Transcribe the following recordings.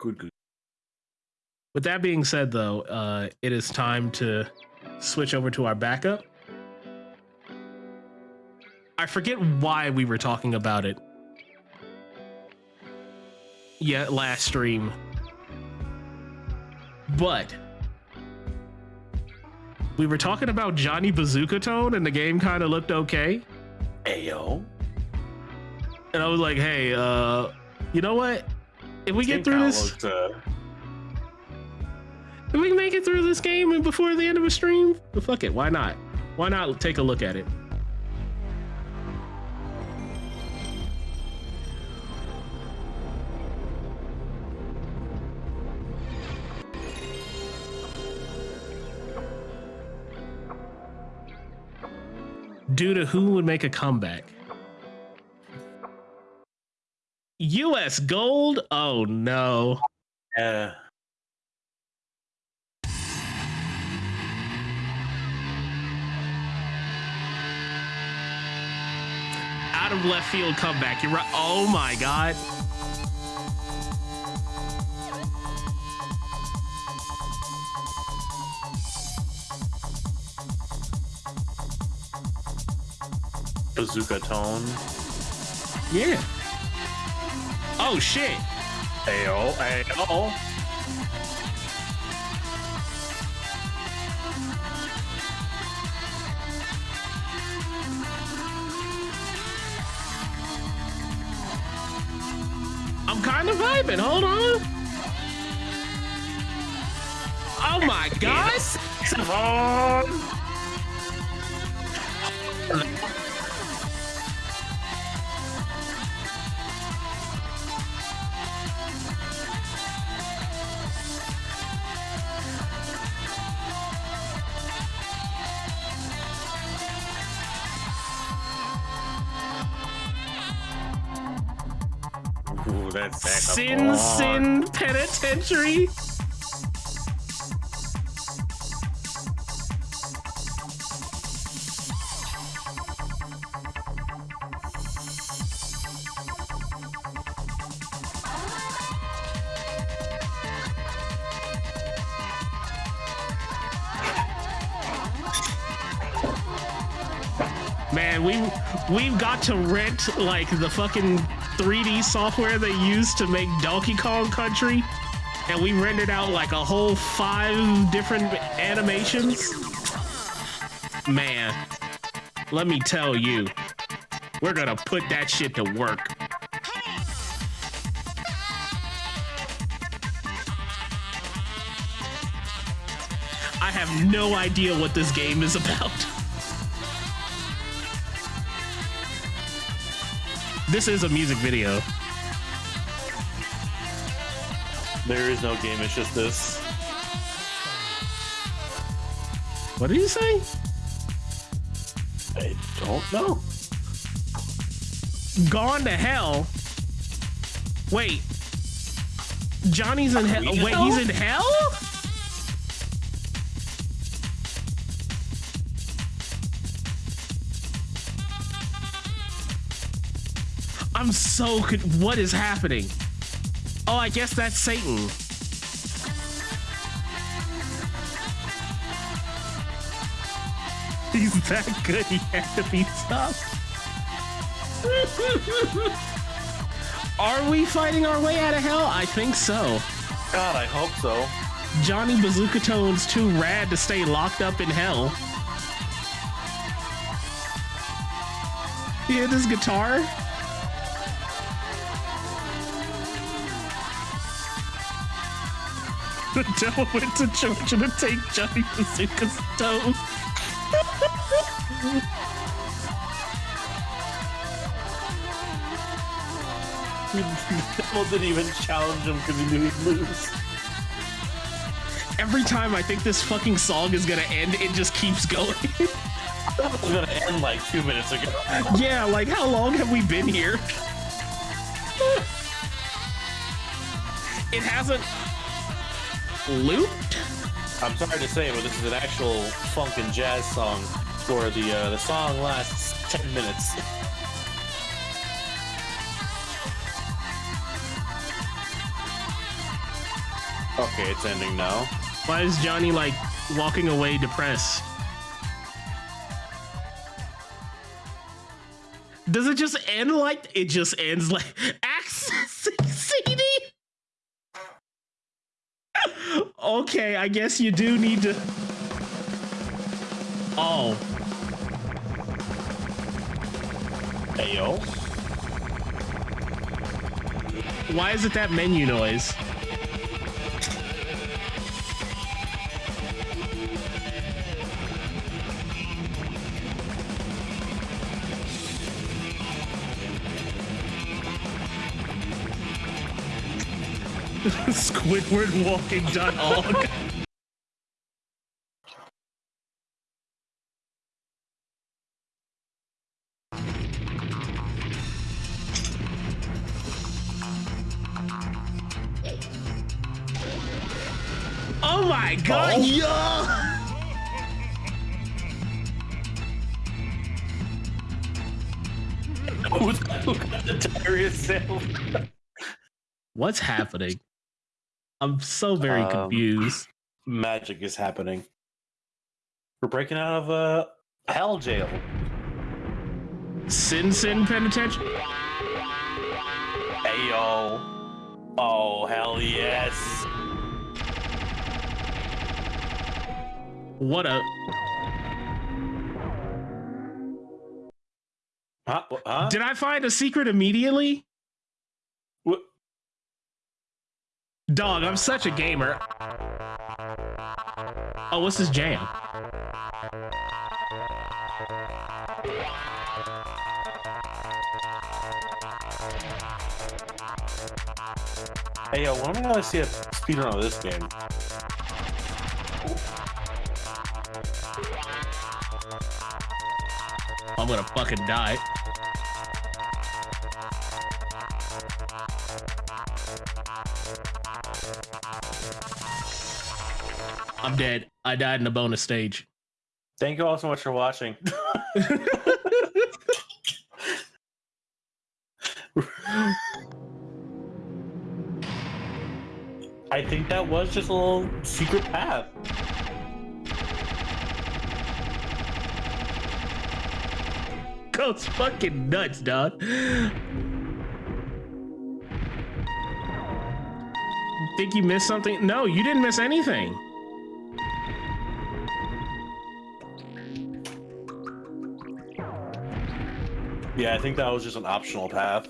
Good, good. With that being said, though, uh, it is time to switch over to our backup. I forget why we were talking about it. Yeah, last stream. But we were talking about Johnny Bazookatone, and the game kind of looked okay. Ayo. And I was like, hey, uh, you know what? If we get through this, Looked, uh, if we make it through this game and before the end of a stream, well, fuck it. Why not? Why not take a look at it? Due to who would make a comeback? U.S. Gold? Oh no. yeah. out of left field comeback. You're right. Oh my god. Bazookatone. Yeah. Oh shit. Ayo. Ayo. I'm kind of vibing. Hold on. Oh my gosh. Come on. Sin Sin Penitentiary. Man, we we've got to rent like the fucking 3D software they used to make Donkey Kong Country, and we rendered out like a whole five different animations. Man, let me tell you, we're gonna put that shit to work. I have no idea what this game is about. This is a music video. There is no game, it's just this. What did you say? I don't know. Gone to hell. Wait. Johnny's in hell. Wait, hell? he's in hell? I'm so con- what is happening? Oh, I guess that's Satan. He's that good. He had to be tough. Are we fighting our way out of hell? I think so. God, I hope so. Johnny Bazookatone's too rad to stay locked up in hell. You hear this guitar? The devil went to Georgia to take Johnny Bazooka's toes. Devil didn't even challenge him because he knew he'd lose. Every time I think this fucking song is gonna end, it just keeps going. That was gonna end like two minutes ago. yeah, like how long have we been here? it hasn't looped? I'm sorry to say, but this is an actual funk and jazz song where the uh, the song lasts ten minutes. Okay, it's ending now. Why is Johnny like walking away depressed? Does it just end like it just ends like accessing CD? Okay, I guess you do need to. Oh, Hey yo. why is it that menu noise? Squidward walking dog. Oh my god, Oh. yo! Who's who got the diarrhea sale? What's happening? I'm so very Um, confused. Magic is happening. We're breaking out of uh, hell jail. Sin Sin Penitentiary? Hey yo. Oh hell yes. What a. Huh? Huh? Did I find a secret immediately? What? Dog, I'm such a gamer. Oh, what's this jam? Hey yo, when am I gonna see a speedrun of this game? I'm gonna fucking die. I'm dead. I died in the bonus stage. Thank you all so much for watching. I think that was just a little secret path. Goes fucking nuts, dog. Think you missed something? No, you didn't miss anything. Yeah, I think that was just an optional path.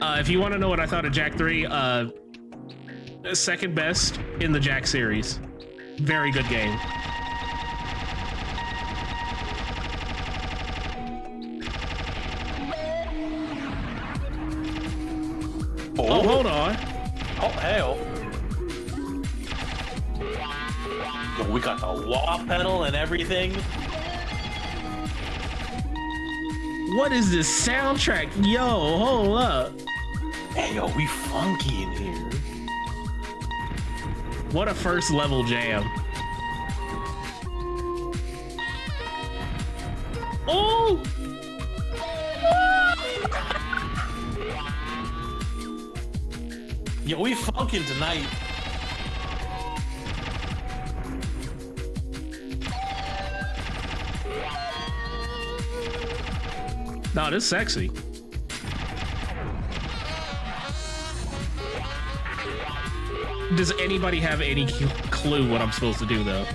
Uh, if you want to know what I thought of Jak 3, uh, second best in the Jak series. Very good game. Oh, hold on. Oh, hell. Yo, we got the wah pedal and everything. What is this soundtrack? Yo, hold up. Hey, yo, we funky in here. What a first level jam. Oh! Yo, we funkin' tonight. No, this is sexy. Does anybody have any clue what I'm supposed to do though?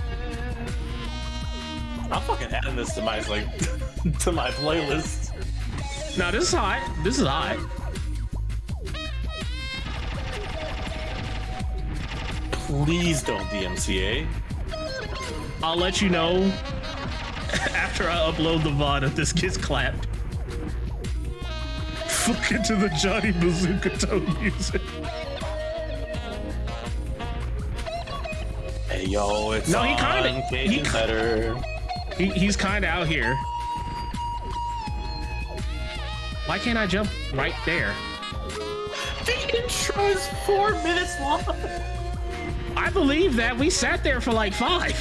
I'm fucking adding this to my like to my playlist. No, this is hot. This is hot. Please don't DMCA. I'll let you know after I upload the VOD if this gets clapped. Fuck into the Johnny Bazookatone music. Hey yo, it's No, he kinda- Cajun he better. He, he's kind of out here. Why can't I jump right there? The intro is four minutes long. I believe that we sat there for like five.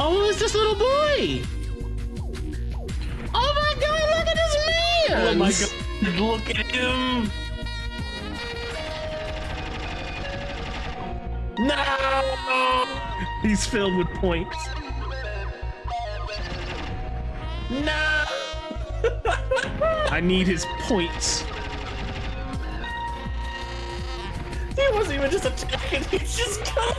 Oh, it's this little boy! Oh my god, look at this man! Oh my god, look at him! No! He's filled with points. No! I need his points. He wasn't even just attacking, he's just going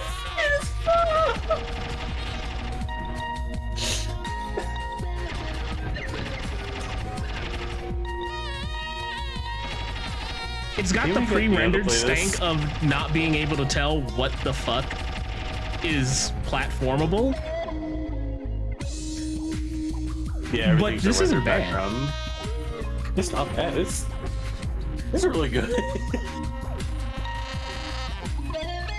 It's got the we could be able to pre-rendered stank this. of not being able to tell what the fuck is platformable. Yeah, But this isn't bad. background. It's not bad. It's it's really good.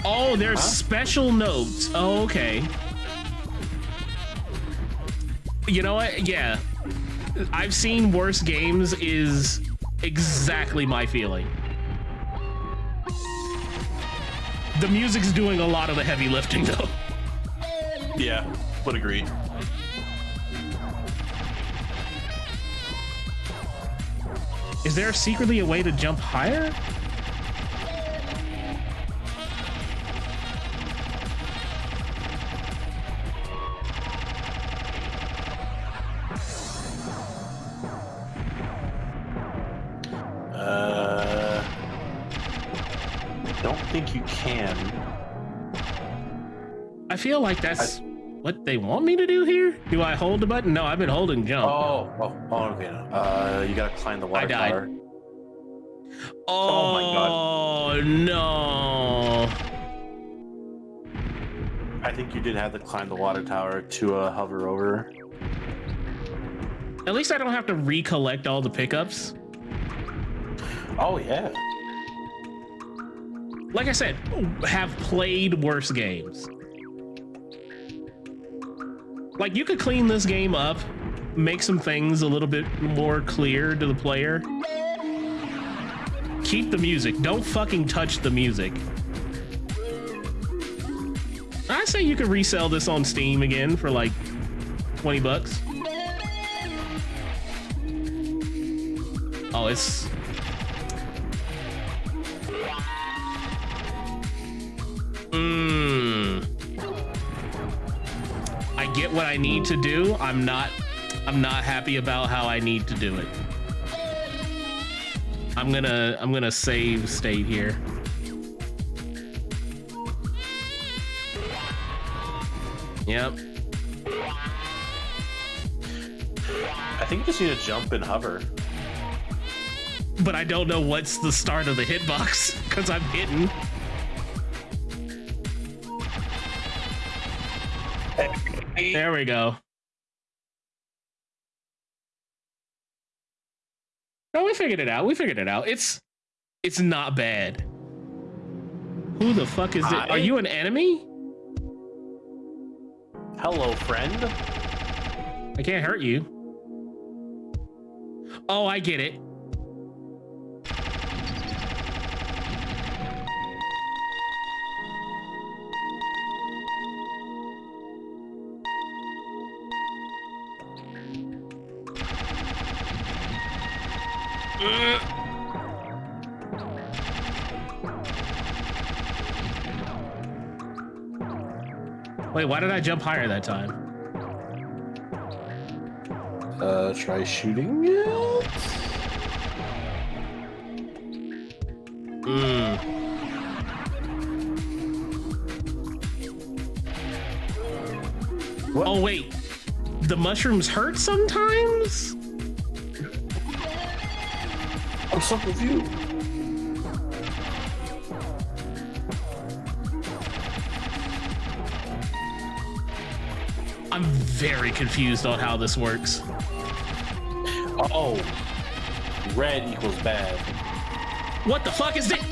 Oh, there's Huh? special notes. Oh, okay. You know what? Yeah. I've seen worse games is exactly my feeling. The music's doing a lot of the heavy lifting though. yeah, would agree. Is there secretly a way to jump higher? Feel like that's what they want me to do here. Do I hold the button? No, I've been holding jump. Oh, oh, oh, okay. Uh, you gotta climb the water I died. tower. Oh, my God. no. I think you did have to climb the water tower to uh, hover over. At least I don't have to recollect all the pickups. Oh yeah. Like I said, have played worse games. Like you could clean this game up, make some things a little bit more clear to the player. Keep the music. Don't fucking touch the music. I say you could resell this on Steam again for like 20 bucks. Oh, it's Mmm. Get what I need to do. I'm not I'm not happy about how I need to do it. I'm gonna I'm gonna save state here. Yep. I think you just need to jump and hover. But I don't know what's the start of the hitbox because I'm There we go. No, we figured it out. We figured it out. It's it's not bad. Who the fuck is it? Are you an enemy? Hello, friend. I can't hurt you. Oh, I get it. Why did I jump higher that time? Uh, try shooting it. Mm. What? Oh wait, the mushrooms hurt sometimes. I'm so confused. Very confused on how this works. Oh, red equals bad. What the fuck is this?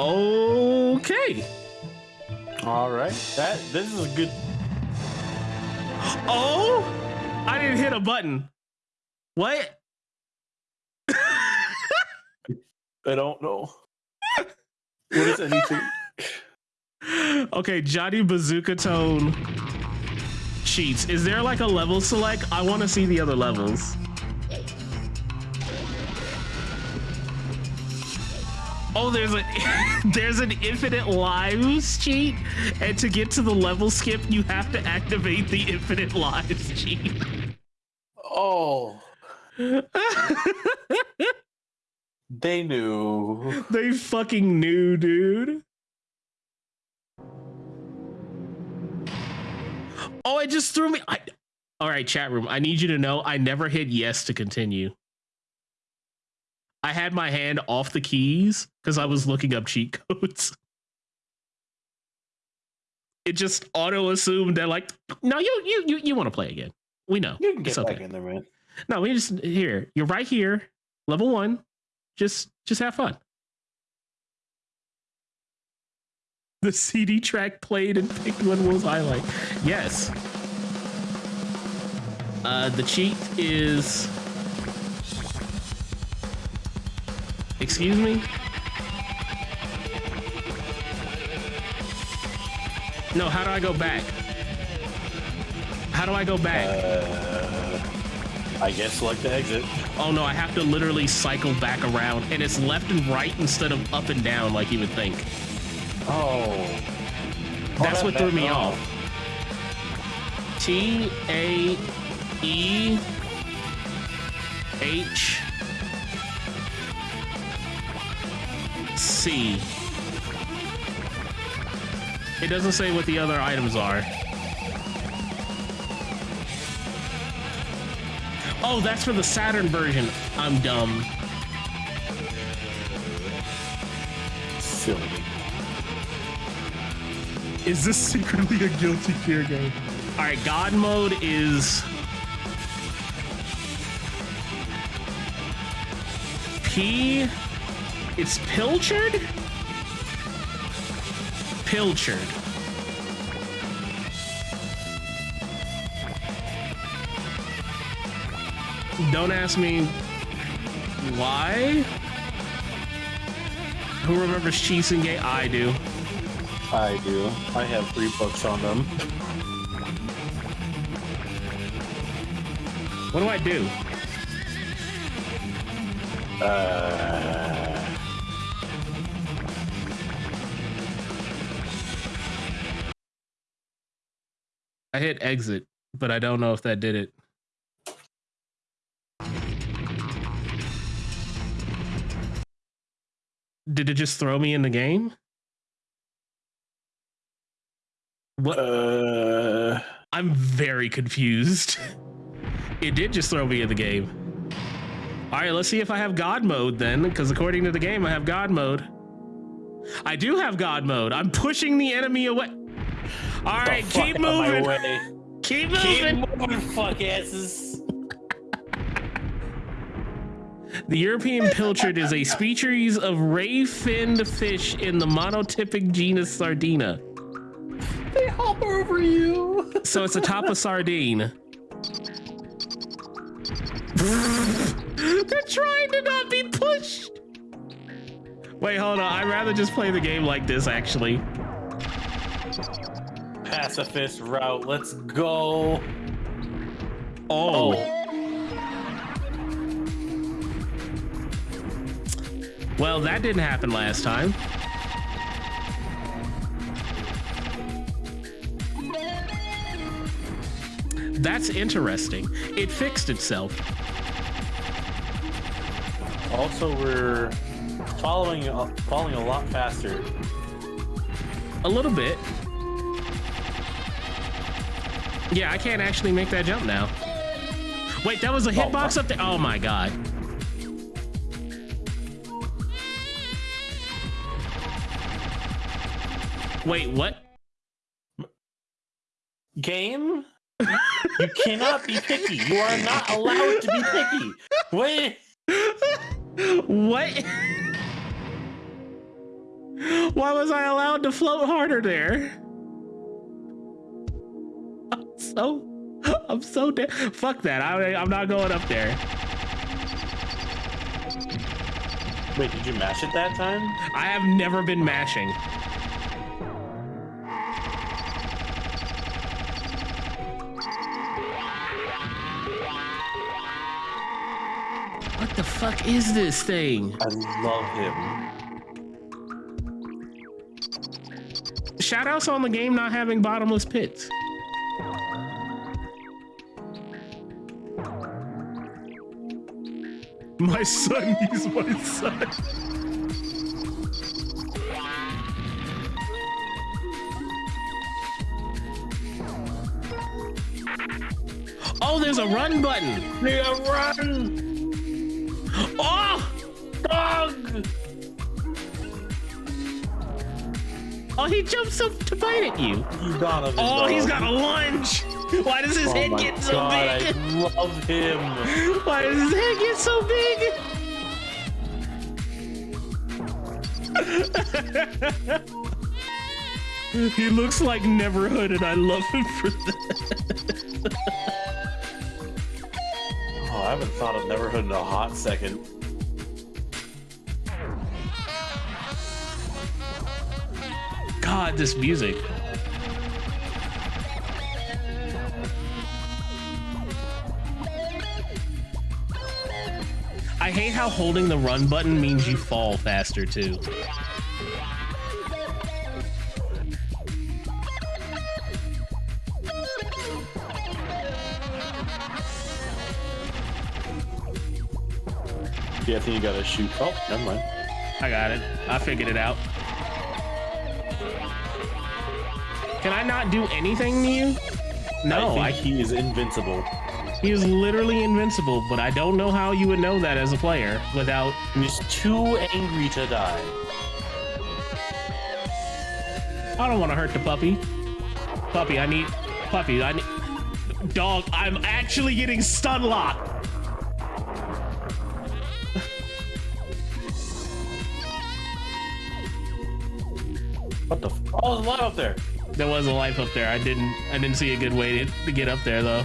Okay. All right, that this is a good. I didn't hit a button. What? I don't know. what is anything? okay, Johnny Bazookatone cheats. Is there like a level select? I want to see the other levels. Oh, there's a there's an infinite lives cheat, and to get to the level skip, you have to activate the infinite lives cheat. Oh. they knew. They fucking knew, dude. Oh, it just threw me. I, all right, chat room. I need you to know I never hit yes to continue. I had my hand off the keys because I was looking up cheat codes. It just auto assumed that like, no, you you you, you want to play again. We know. You can get okay. back in there, man. No, we just here. You're right here, level one. Just just have fun. The CD track played and picked one was highlight. Yes. Uh, the cheat is Excuse me? No, how do I go back? How do I go back? Uh, I guess select the exit. Oh no, I have to literally cycle back around, and it's left and right instead of up and down like you would think. Oh. That's oh, what threw me off. T A E H C. It doesn't say what the other items are. Oh, that's for the Saturn version. I'm dumb. Silly. Is this secretly a guilty gear game? All right, God mode is P it's pilchard? Pilchard. Don't ask me why. Who remembers Cheese and Gay? I do. I do. I have three books on them. What do I do? Uh. I hit exit, but I don't know if that did it. Did it just throw me in the game? What? Uh... I'm very confused. It did just throw me in the game. All right, let's see if I have God mode then, because according to the game, I have God mode. I do have God mode. I'm pushing the enemy away. All right, keep moving. Keep moving. Keep moving, fuck asses. The European pilchard is a species of ray-finned fish in the monotypic genus Sardina. They hop over you. So it's a top of sardine. They're trying to not be pushed. Wait, hold on. I'd rather just play the game like this, actually pacifist route. Let's go. Oh. oh. Well, that didn't happen last time. That's interesting. It fixed itself. Also, we're following uh, following a lot faster. A little bit. Yeah, I can't actually make that jump now. Wait, that was a oh, hitbox oh, up there? Oh my god. Wait, what? Game? you cannot be picky. You are not allowed to be picky. Wait. What? Why was I allowed to float harder there? I'm so I'm so dead. Fuck that. I, I'm not going up there. Wait, did you mash it that time? I have never been mashing. Fuck is this thing? I love him. Shoutouts on the game not having bottomless pits. My son, he's my son. Oh, there's a run button. Yeah, run! Oh! Dog! Oh, he jumps up to bite at you. Donovan, Oh, he's dog. got a lunge. Why does his Oh head get so God, big? I love him. Why does his head get so big? he looks like Neverhood, and I love him for that. Oh, I haven't thought of Neverhood in a hot second. God, this music. I hate how holding the run button means you fall faster too. Yeah, I think you gotta shoot. Oh, never mind. I got it. I figured it out. Can I not do anything to you? No, I I, think he is invincible. he is literally invincible, but I don't know how you would know that as a player without. He's too angry to die. I don't want to hurt the puppy. Puppy, I need. Puppy, I need. Dog, I'm actually getting stun locked. Oh, there's a lot up there. There was a life up there. I didn't. I didn't see a good way to, to get up there though.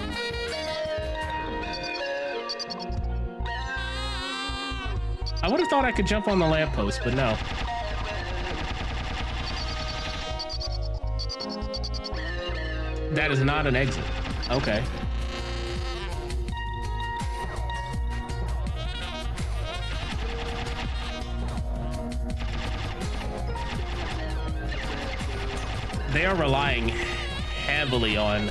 I would have thought I could jump on the lamppost, but no. That is not an exit. Okay. Heavily on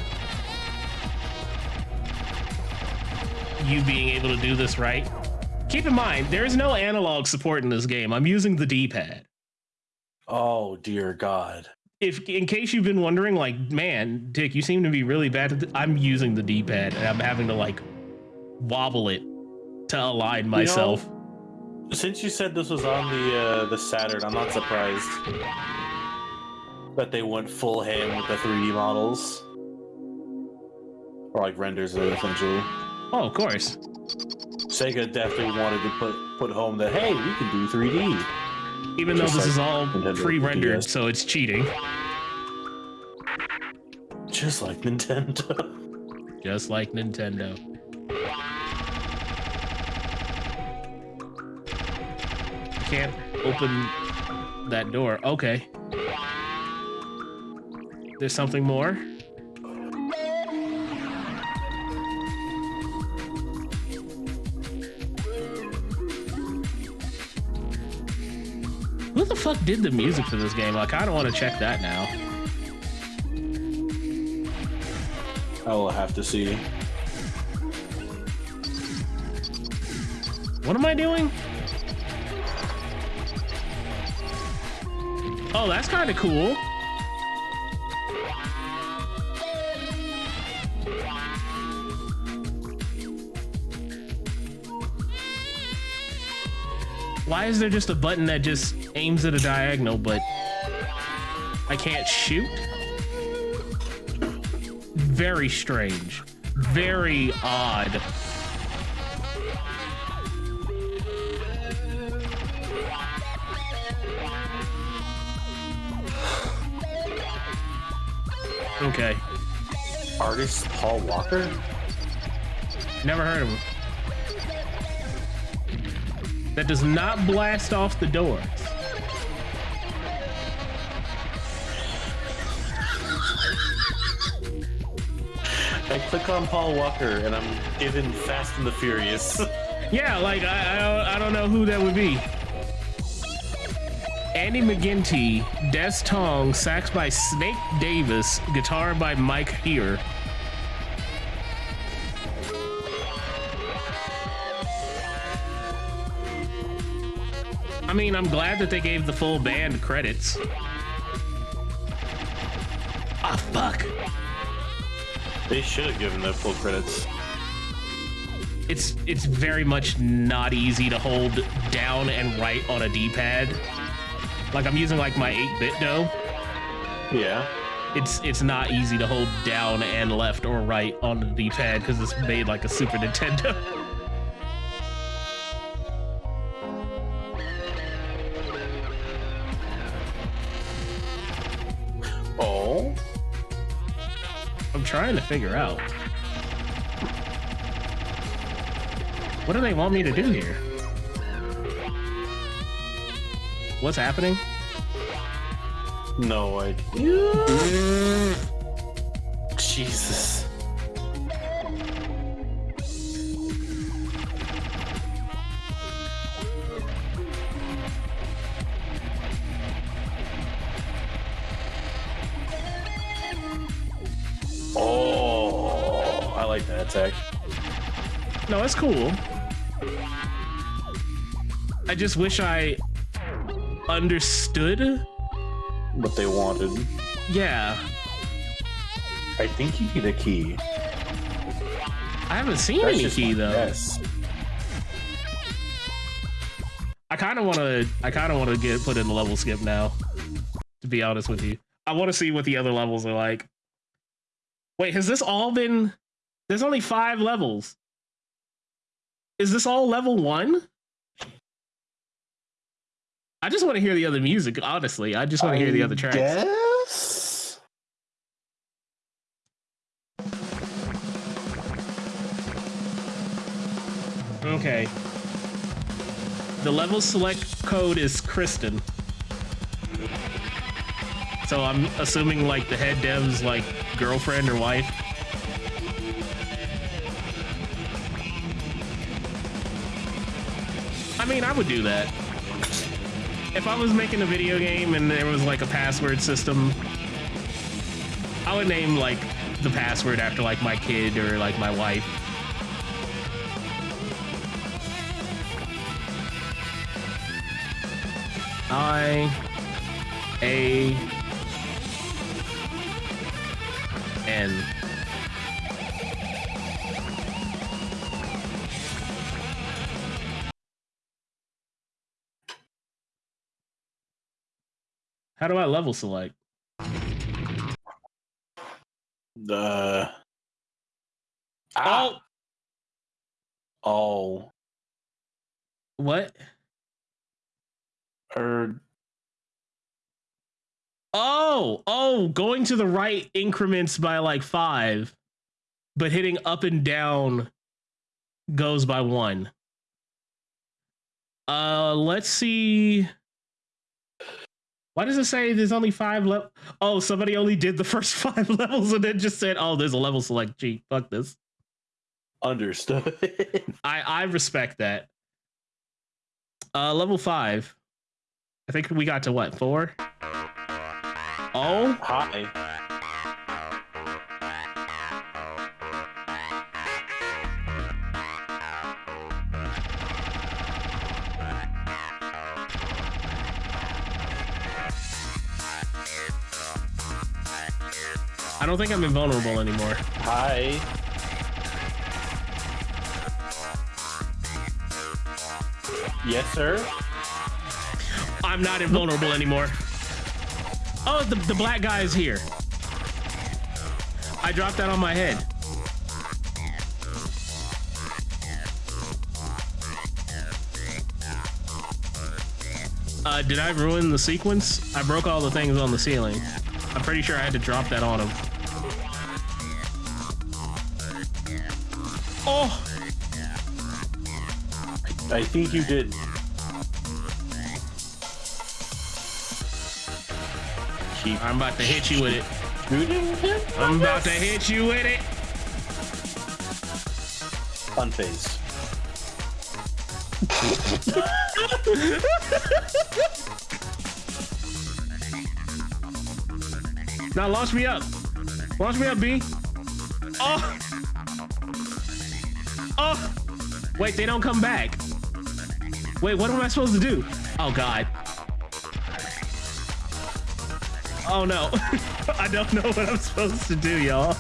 you being able to do this right. Keep in mind, there is no analog support in this game. I'm using the D-pad. Oh dear God. If in case you've been wondering, like, man, Dick, you seem to be really bad at th- I'm using the D-pad and I'm having to like wobble it to align myself. Since you said this was on the uh, the Saturn, I'm not surprised that they went full ham with the 3D models, or like renders it essentially. oh, of course. Sega definitely wanted to put put home that hey, we can do 3D. Even though this like is all pre-rendered, so it's cheating. Just like Nintendo. Just like Nintendo. Can't open that door. Okay. There's something more. Who the fuck did the music for this game? Like, I don't want to check that now. I will have to see. What am I doing? Oh, that's kind of cool. Why is there just a button that just aims at a diagonal, but I can't shoot? Very strange. Very odd. Okay. Artist Paul Walker. Never heard of him. That does not blast off the doors. I click on Paul Walker and I'm given Fast and the Furious. Yeah, like I, I don't I don't know who that would be. Andy McGinty, Des Tong, sax by Snake Davis, guitar by Mike Here. I mean, I'm glad that they gave the full band credits. Ah, fuck. they should have given the full credits. It's it's very much not easy to hold down and right on a D-pad. Like I'm using like my 8-bit though. Yeah. It's it's not easy to hold down and left or right on the D-pad because it's made like a Super Nintendo. trying to figure out. What do they want me to do here? What's happening? No idea. Jesus. Cool. I just wish I understood. What they wanted. Yeah, I think you need a key. I haven't seen That's any key though. guess. I kind of want to. I kind of want to get put in the level skip now. To be honest with you, I want to see what the other levels are like. Wait, has this all been? There's only five levels. Is this all level one? I just want to hear the other music. Honestly, I just want to hear the other tracks. Yes. Okay. The level select code is Kristen. So I'm assuming like the head dev's like girlfriend or wife. Mean, I would do that. If I was making a video game and there was like a password system, I would name like the password after like my kid or like my wife. I A N. How do I level select? The. Oh, Ah. Oh. what? Or Oh, oh, going to the right increments by like five, but hitting up and down goes by one. Uh, let's see. Why does it say there's only five level? Oh, somebody only did the first five levels and then just said, "Oh, there's a level select." Gee, fuck this. understood. I I respect that. Uh, level five. I think we got to what four? Oh, Hi. I don't think I'm invulnerable anymore. Hi. Yes, sir. I'm not invulnerable anymore. Oh, the, the black guy is here. I dropped that on my head. Uh, did I ruin the sequence? I broke all the things on the ceiling. I'm pretty sure I had to drop that on him. Oh! I think you did. Keep I'm about to hit you with it. I'm about to hit you with it. Fun phase. now launch me up. Launch me up, B. Oh! Wait, they don't come back. Wait, what am I supposed to do? Oh God. Oh no. I don't know what I'm supposed to do, y'all.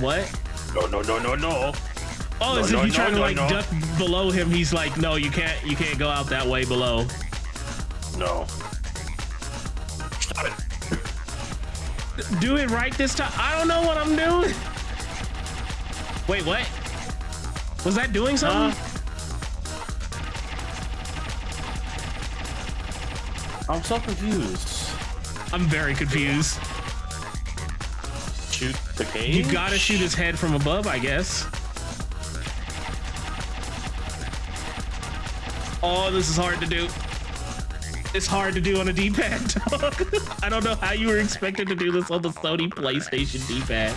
What? No, no, no, no, no. Oh, No, as no, if you no, try to like no. duck below him, he's like, no, you can't, you can't go out that way below. No. Stop it. Do it right this time. I don't know what I'm doing. Wait, what? Was that doing something? I'm so confused. I'm very confused. Shoot the cage. You gotta shoot his head from above, I guess. Oh, this is hard to do. It's hard to do on a D-pad. I don't know how you were expected to do this on the Sony PlayStation D-pad.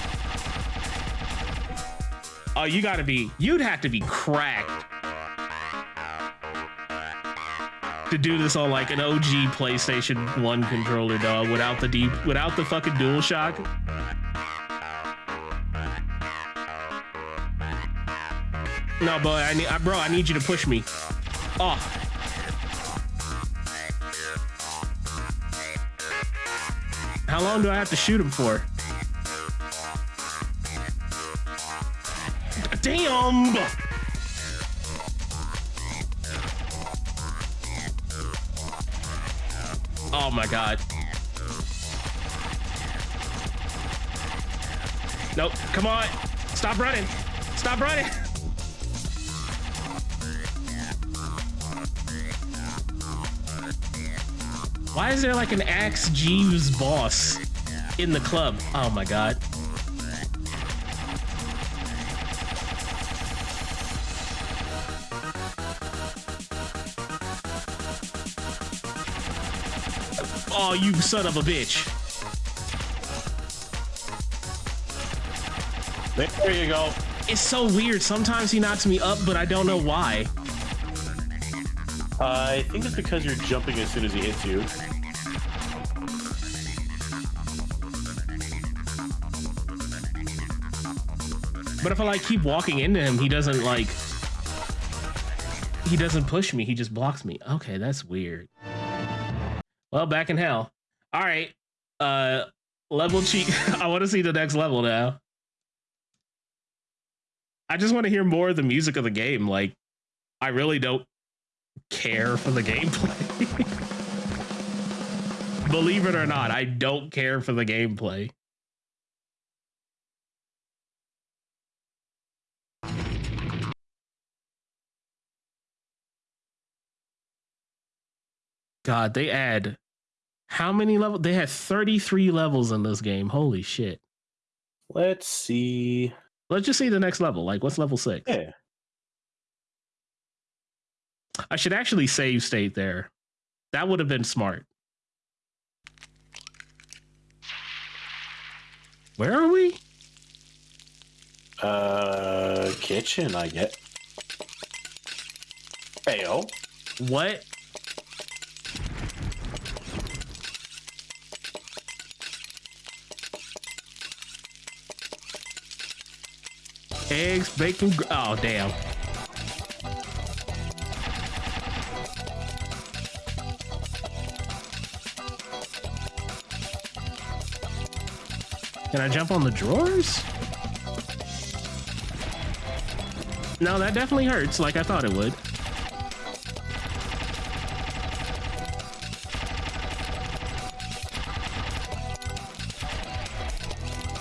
Oh, you gotta be, you'd have to be cracked to do this on like an OG PlayStation 1 controller, dog, without the D, without the fucking DualShock. No, boy, I need, I, bro, I need you to push me. Oh. How long do I have to shoot him for? Damn! Oh my god. Nope, come on. Stop running. Stop running. Why is there like an Ask Jeeves boss in the club? Oh my god. Oh, you son of a bitch. There you go. It's so weird. Sometimes he knocks me up, but I don't know why. I think it's because you're jumping as soon as he hits you. But if I like keep walking into him, he doesn't like he doesn't push me, he just blocks me. Okay, that's weird. Well, back in hell. All right. Uh level cheat. I want to see the next level now. I just want to hear more of the music of the game. Like I really don't care for the gameplay. Believe it or not, I don't care for the gameplay. God, they add how many levels? They had 33 levels in this game. Holy shit. Let's see. Let's just see the next level. Like, what's level six? Yeah. I should actually save state there. That would have been smart. Where are we? Uh, kitchen, I get. Heyo. What? Eggs, bacon. gr- Oh, damn. Can I jump on the drawers? No, that definitely hurts like I thought it would.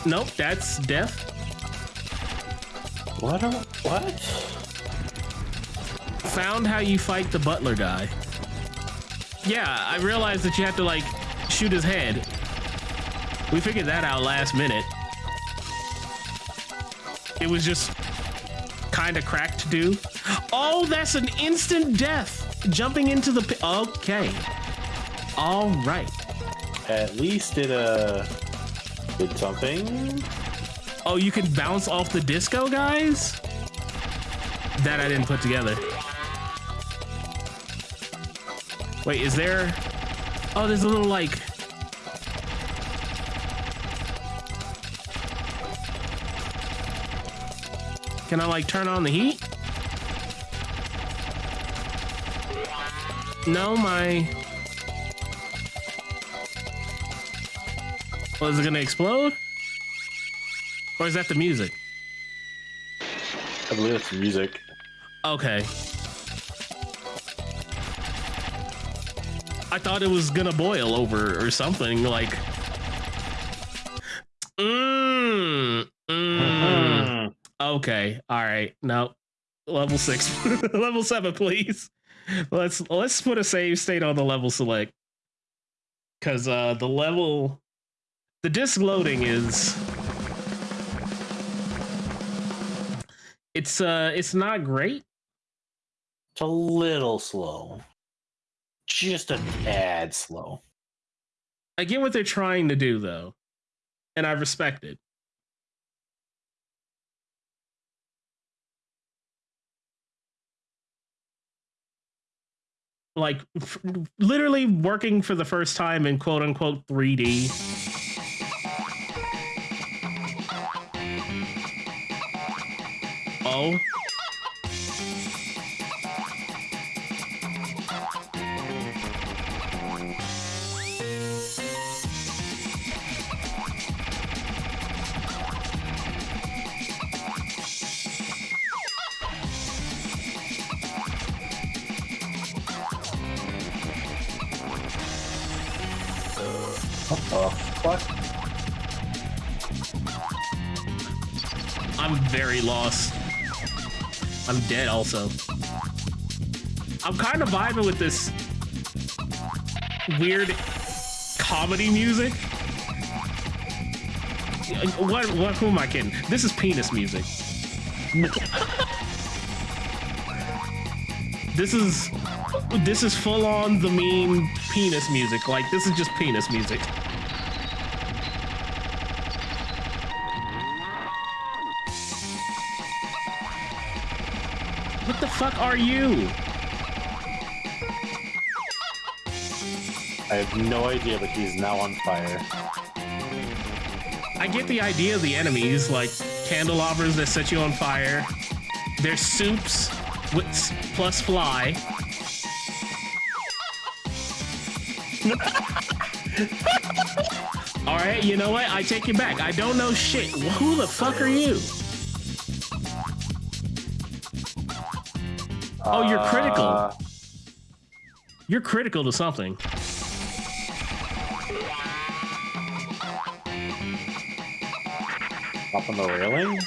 Nope, that's death. What? Are, what? Found how you fight the butler guy. Yeah, I realized that you have to like shoot his head. We figured that out last minute. It was just kind of cracked to do. Oh, that's an instant death. Jumping into the pit. Okay. All right. At least it uh did something. Oh, you can bounce off the disco, guys? That I didn't put together. Wait, is there... Oh, there's a little, like... Can I, like, turn on the heat? No, my... Was it gonna explode? Or is that the music? I believe it's the music. Okay. I thought it was gonna boil over or something like. Okay. All right. No. Level six. level seven, please. Let's let's put a save state on the level select. Cause uh the level the disk loading is it's uh it's not great It's a little slow. Just a tad slow. i get what they're trying to do though and i respect it like f- literally working for the first time in quote unquote 3d oh I'm lost. I'm dead also. I'm kind of vibing with this weird comedy music. What, what, who am I kidding? This is penis music. this is, this is full on the mean penis music. Like, this is just penis music. Fuck are you? I have no idea, but he's now on fire. I get the idea of the enemies, like candelabras that set you on fire. There's soups with plus fly. All right, you know what? I take it back. I don't know shit. Who the fuck are you? Oh, you're critical. Uh, You're critical to something. up on the railing?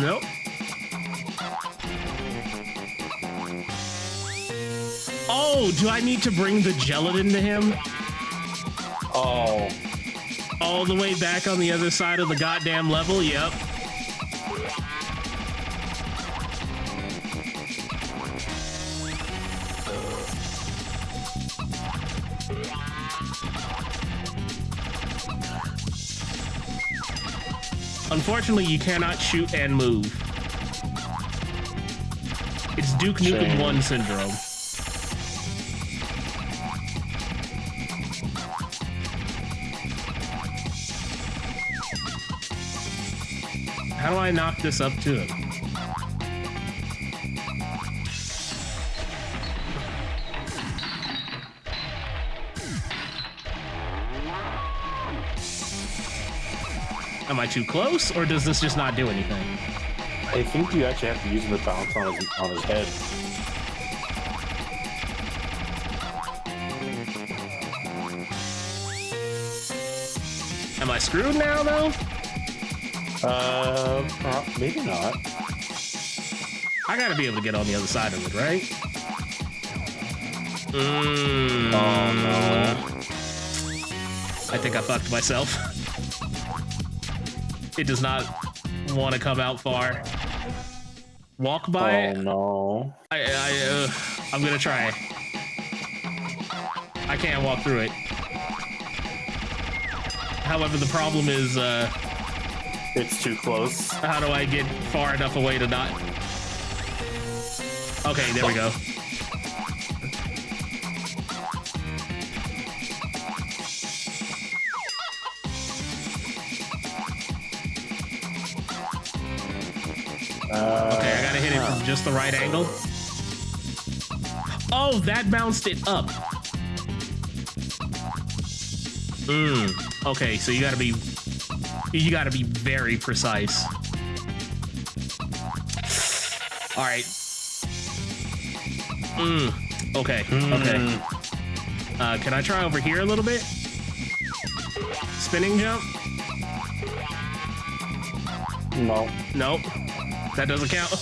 Nope. Oh, do I need to bring the gelatin to him? Oh, All the way back on the other side of the goddamn level? Yep. Unfortunately, you cannot shoot and move. It's Duke Nukem Shame. 1 syndrome. How do I knock this up to him? Am I too close, or does this just not do anything? I think you actually have to use the bounce on his on his head. Am I screwed now, though? Uh, uh, maybe not. I gotta be able to get on the other side of it, right? Mm, Oh no. I think I fucked myself. It does not want to come out far. Walk by oh no. I, I, uh, I'm gonna try. I can't walk through it. However, the problem is, uh, It's too close. how do I get far enough away to not? Okay, there we go. The right angle. Oh, that bounced it up. Mm. Okay, so you gotta be you gotta be very precise. All right. Mm. Okay. Okay. mm, Uh, can I try over here a little bit? Spinning jump? No. Nope. That doesn't count.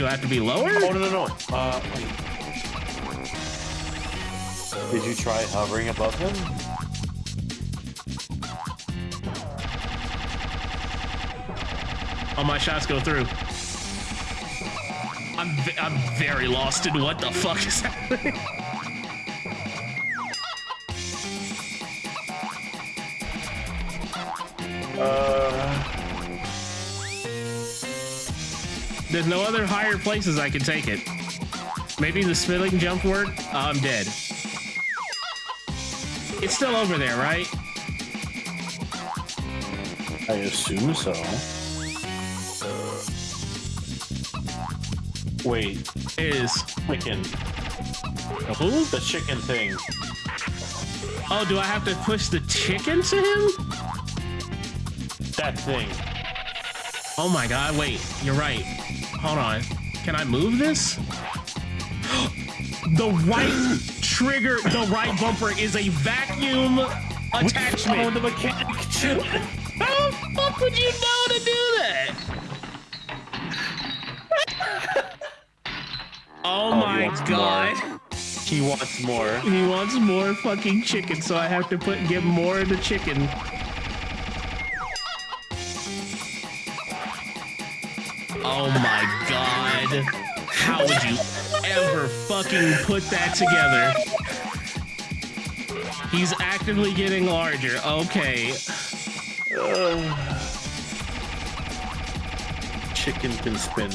Do I have to be lower? Oh no no no. Uh. wait. Did you try hovering above him? All my shots go through. I'm I'm very lost in what the fuck is happening. There's no other higher places I can take it. Maybe the spilling jump work? Oh, I'm dead. It's still over there, right? I assume so. Wait, Is chicken. who? The chicken thing. Oh, do I have to push the chicken to him? That thing. Oh my god, wait, you're right. Hold on. Can I move this? the right trigger, the right bumper is a vacuum Oh, attachment. the mechanic. How the fuck would you know to do that? Oh, oh my wants god. he wants more. He wants more fucking chicken, so I have to put give more of the chicken. Oh my god. How would you ever fucking put that together? He's actively getting larger. Okay. Chicken can spin.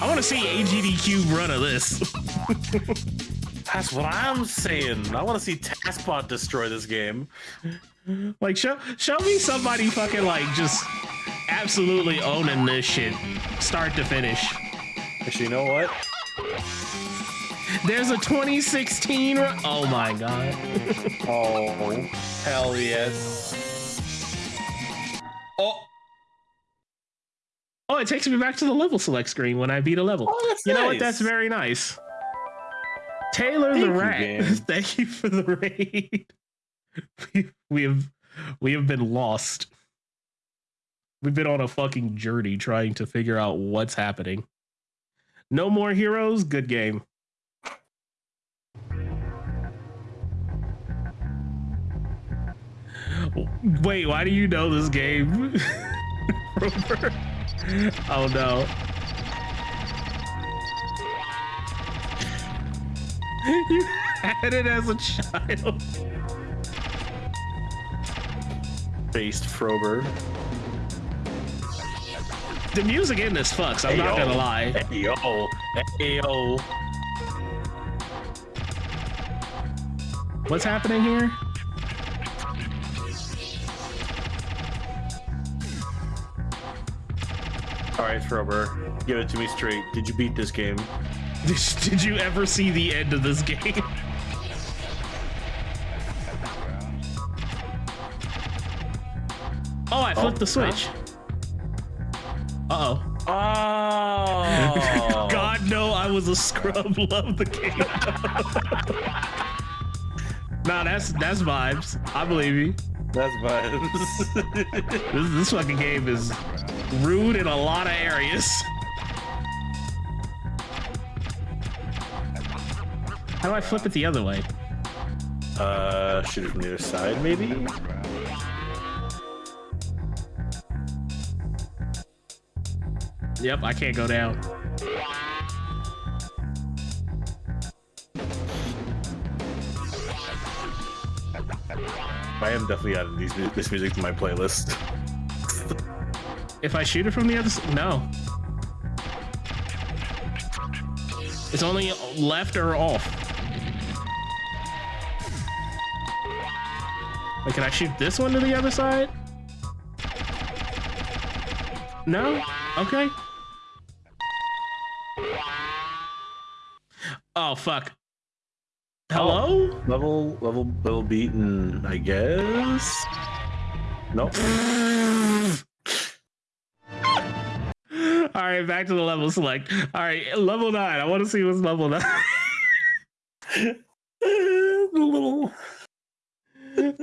I want to see AGDQ run of this. That's what I'm saying. I want to see TASBot destroy this game. Like show show me somebody fucking like just absolutely owning this shit, start to finish. Actually, you know what? There's a 2016. ru- Oh my god. Oh, hell yes. Oh, Oh, it takes me back to the level select screen when I beat a level. Oh, you know what? That's very nice. Taylor Thank the Rat. game. Thank you for the raid. we, we have we have been lost. We've been on a fucking journey trying to figure out what's happening. No more heroes. Good game. Wait, why do you know this game? Oh no. You had it as a child. based Frober. The music in this fucks, I'm not gonna lie. Hey yo. What's happening here? All right, Frober, give it to me straight. Did you beat this game? Did, you ever see the end of this game? Oh, I flipped the switch. Uh oh. Oh. God no, I was a scrub. Love the game. nah, that's that's vibes. I believe you. That's vibes. This this fucking game is rude in a lot of areas. How do I flip it the other way? uh, shoot it from the other side, maybe. Yep, I can't go down. I am definitely adding these this music to my playlist. If I shoot it from the other side, no. It's only left or off. Wait, can I shoot this one to the other side? No? Okay. Oh, fuck. Oh, Hello? Level, level, level beaten, I guess. Nope. All right, back to the level select. All right, level nine. I want to see what's level nine. the little.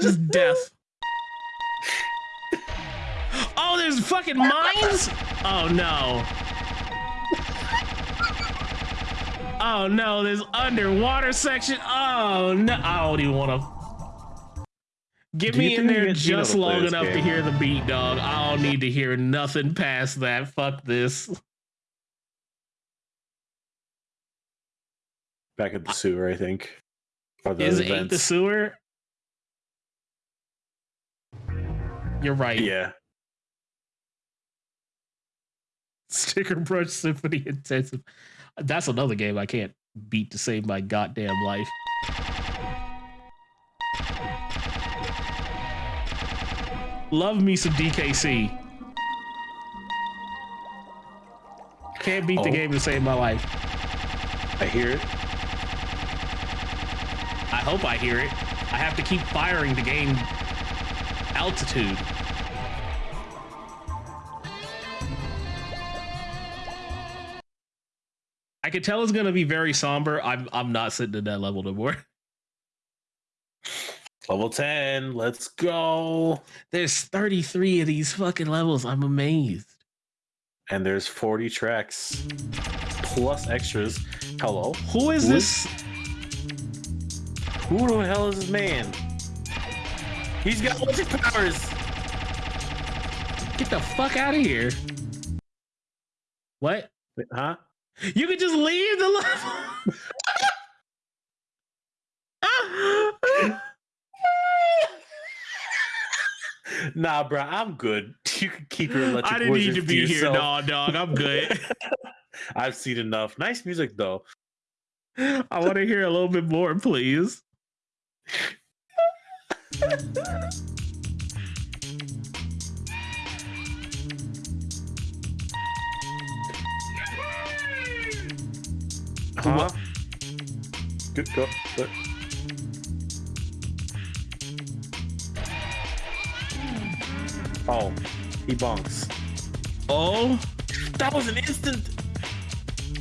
Just death. Oh, there's fucking mines? Oh no. Oh no, this underwater section. Oh no, I don't even want to. Get me in there just long enough to hear the beat, dog. I don't need to hear nothing past that. Fuck this. Back at the sewer, I think. Is eight the sewer? You're right. Yeah. Stickerbrush Symphony Intensive. That's another game I can't beat to save my goddamn life. Love me some DKC. Can't beat the Oh. game to save my life. I hear it. I hope I hear it. I have to keep firing to gain altitude. I could tell it's gonna be very somber. I'm I'm not sitting at that level no more. Level 10. Let's go. There's 33 of these fucking levels. I'm amazed. And there's 40 tracks plus extras. Hello. Who is Who this? Who the hell is this man? He's got electric powers. Get the fuck out of here. What? Huh? You could just leave the level. Nah, bro, I'm good. You can keep your electric I didn't need to be here, yourself. no, dog. I'm good. I've seen enough. Nice music though. I want to hear a little bit more, please. Huh? Good go. Good. Oh, he bonks. Oh, That was an instant.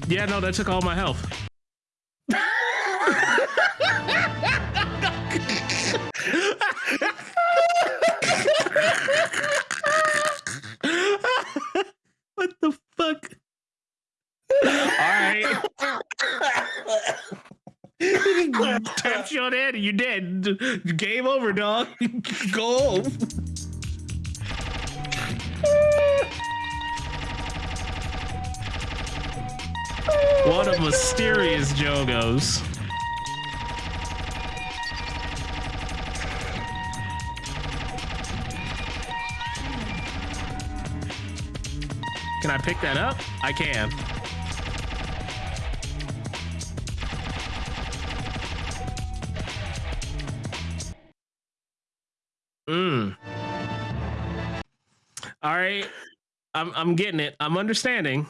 yeah, no, that took all my health. You the head and you're dead. Game over, dog. Go home. What a mysterious Jogos. Can I pick that up? I can. Mm. All right. I'm I'm getting it. I'm understanding.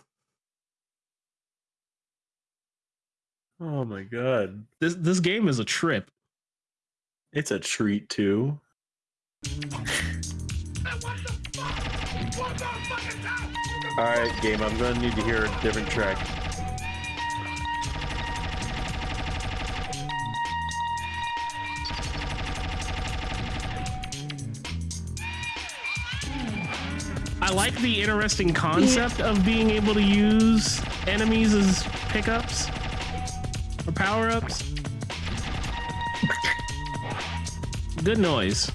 Oh my god. This this game is a trip. It's a treat too. All right, game. I'm gonna need to hear a different track. I like the interesting concept of being able to use enemies as pickups or power ups. Good noise.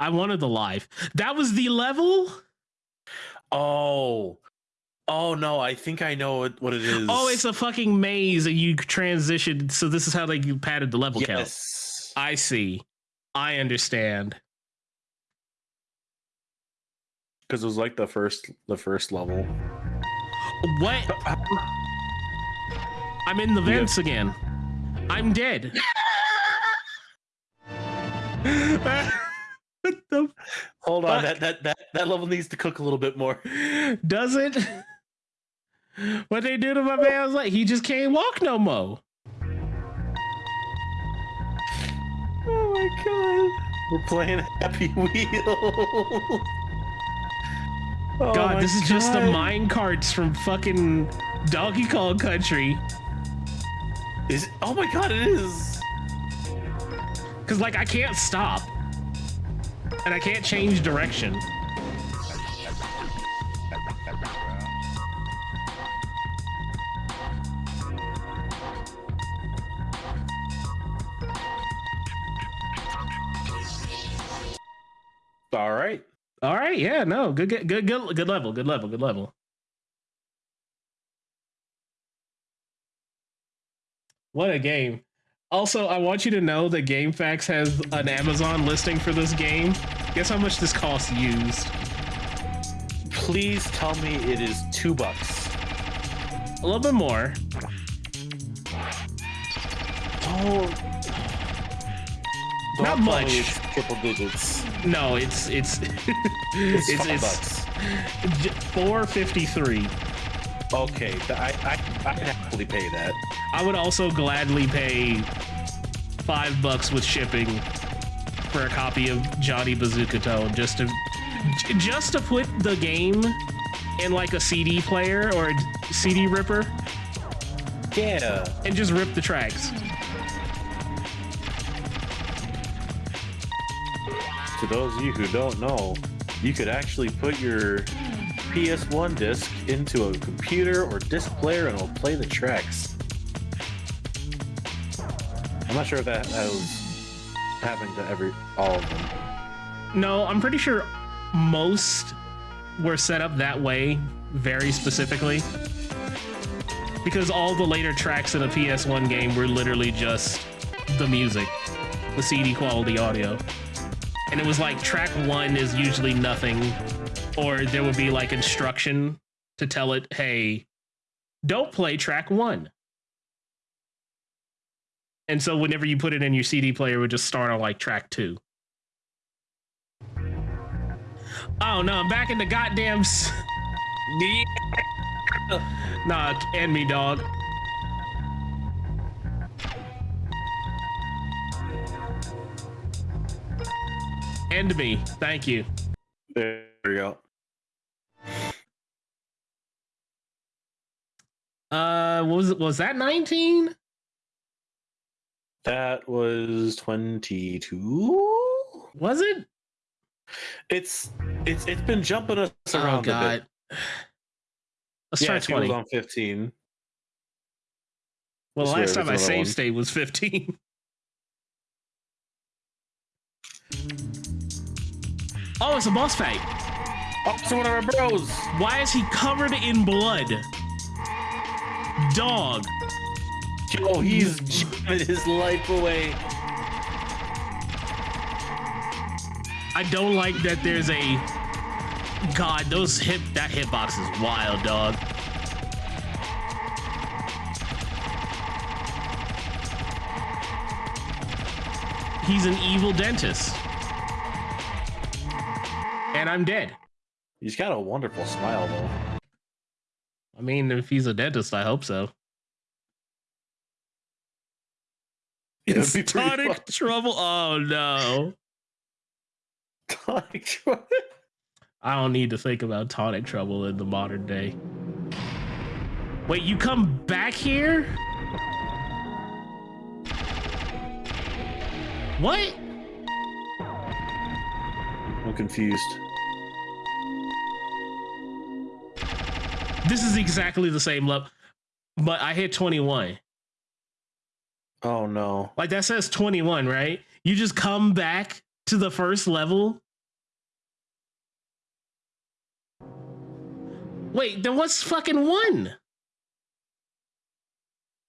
I wanted the live. That was the level? Oh, oh no! I think I know what, what it is. Oh, it's a fucking maze and you transitioned. So this is how they you padded the level count. yes. I see. I understand. Because it was like the first the first level. What? I'm in the Yeah. vents again. I'm dead. what the Hold on, Fuck. that, that that that level needs to cook a little bit more. Does it? What they do to my man? I was like, he just can't walk no more. Oh my god, we're playing Happy Wheel. Oh God, this is just the mine carts from fucking Donkey Kong Country. Is oh my god, it is. Cause like I can't stop. And I can't change direction. All right. All right, yeah, no, good, good, good, good, good level, good level, good level. What a game! Also, I want you to know that GameFAQs has an Amazon listing for this game. Guess how much this costs used? Please tell me it is two bucks. A little bit more. Oh. Not Don't me much. triple digits. No, it's it's It's, it's, five it's bucks. four fifty three. Okay, I I I'd happily pay that. I would also gladly pay five bucks with shipping for a copy of Johnny Bazookatone just to just to put the game in like a CD player or a CD ripper Yeah. and just rip the tracks. To those of you who don't know, you could actually put your PS1 disc into a computer or disc player and it'll play the tracks. I'm not sure if that, was happening to every all of them. No, I'm pretty sure most were set up that way very specifically. Because all the later tracks in a PS1 game were literally just the music, the CD quality audio. And it was like track one is usually nothing, or there would be like instruction to tell it, hey, don't play track one. And so whenever you put it in your CD player, it would just start on like track two. Oh no, I'm back in the goddamn. S- nah, end me, dog. End me. Thank you. There we go. Uh, was it? Was that 19? That was 22. Was it? It's it's it's been jumping us Oh around a god. bit. Let's Yeah, try she was on 15. Well, the last time I there's another save one. state was 15. oh, it's a boss fight. Oh, it's one of our bros. Why is he covered in blood? Dog. Yo, he's giving his life away. I don't like that there's a God, those hip that hitbox is wild, dog. He's an evil dentist. And I'm dead. He's got a wonderful smile, though. I mean, if he's a dentist, I hope so. It'd be pretty Tonic fun. trouble. Oh no. Tonic trouble. I don't need to think about tonic trouble in the modern day. Wait, you come back here? What? I'm confused. This is exactly the same level, but I hit 21. Oh no. Like that says 21, right? You just come back to the first level. Wait, then what's fucking one?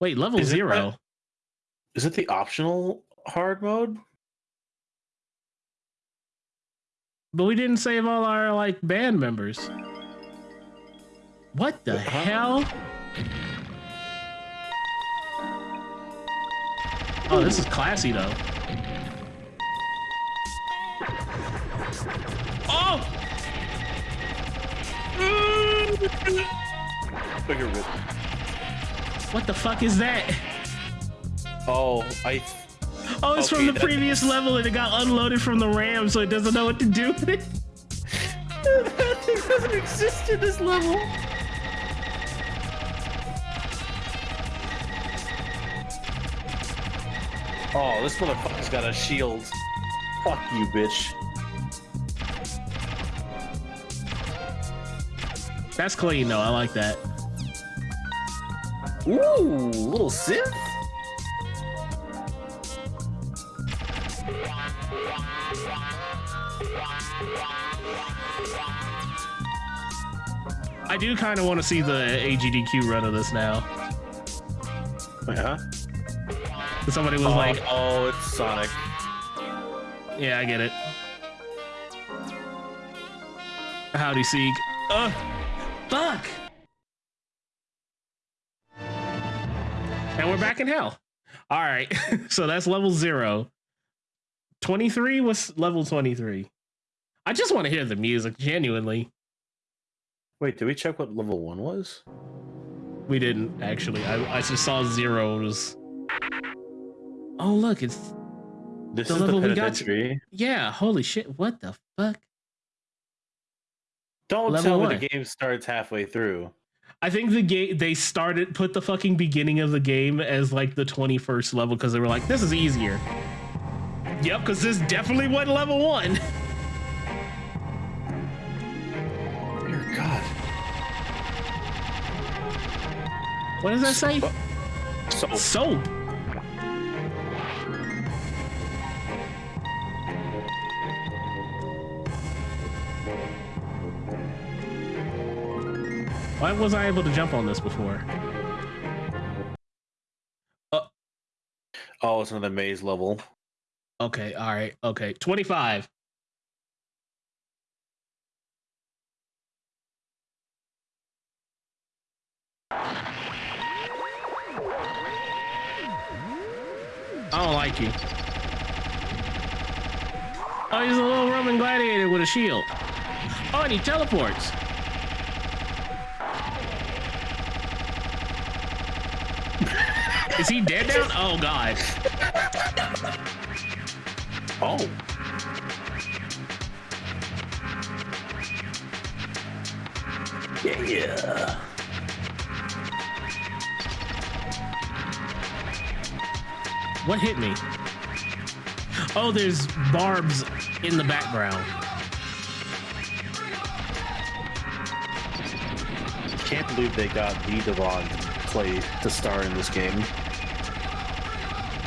Wait, level Is zero. that- Is it the optional hard mode? But we didn't save all our like band members. What the Huh? hell? Oh, this is classy though. Oh! Bigger whip. What the fuck is that? Oh, I. Oh, it's Okay, from the previous level and it got unloaded from the RAM, so it doesn't know what to do with it. that thing doesn't exist in this level. Oh, this motherfucker's got a shield. Fuck you, bitch. That's clean though. I like that. Ooh, little synth. I do kind of want to see the AGDQ run of this now. Yeah. Somebody was oh, like, oh, it's Sonic. "Yeah, I get it." Howdy, Seek. Uh, fuck. And we're back in hell. All right, so that's level zero. Twenty-three was level twenty-three. I just want to hear the music, genuinely. Wait, did we check what level one was? We didn't actually. I, I just saw zeros. Oh look, it's This The is the level we got to- yeah. Holy shit! What the fuck? Don't Level tell me the game starts halfway through. I think the game they started put the fucking beginning of the game as like the 21st level because they were like, this is easier. Yep, because this definitely wasn't level one. What does that say? So, Soap. Why was I able to jump on this before? Uh. oh, it's another maze level. Okay, all right, okay. 25. I don't like you. Oh, he's a little Roman gladiator with a shield. Oh, and he teleports. Is he dead now? Oh, God. Oh. Yeah. What hit me? Oh, there's barbs in the background. Can't believe they got the Devon to play to star in this game.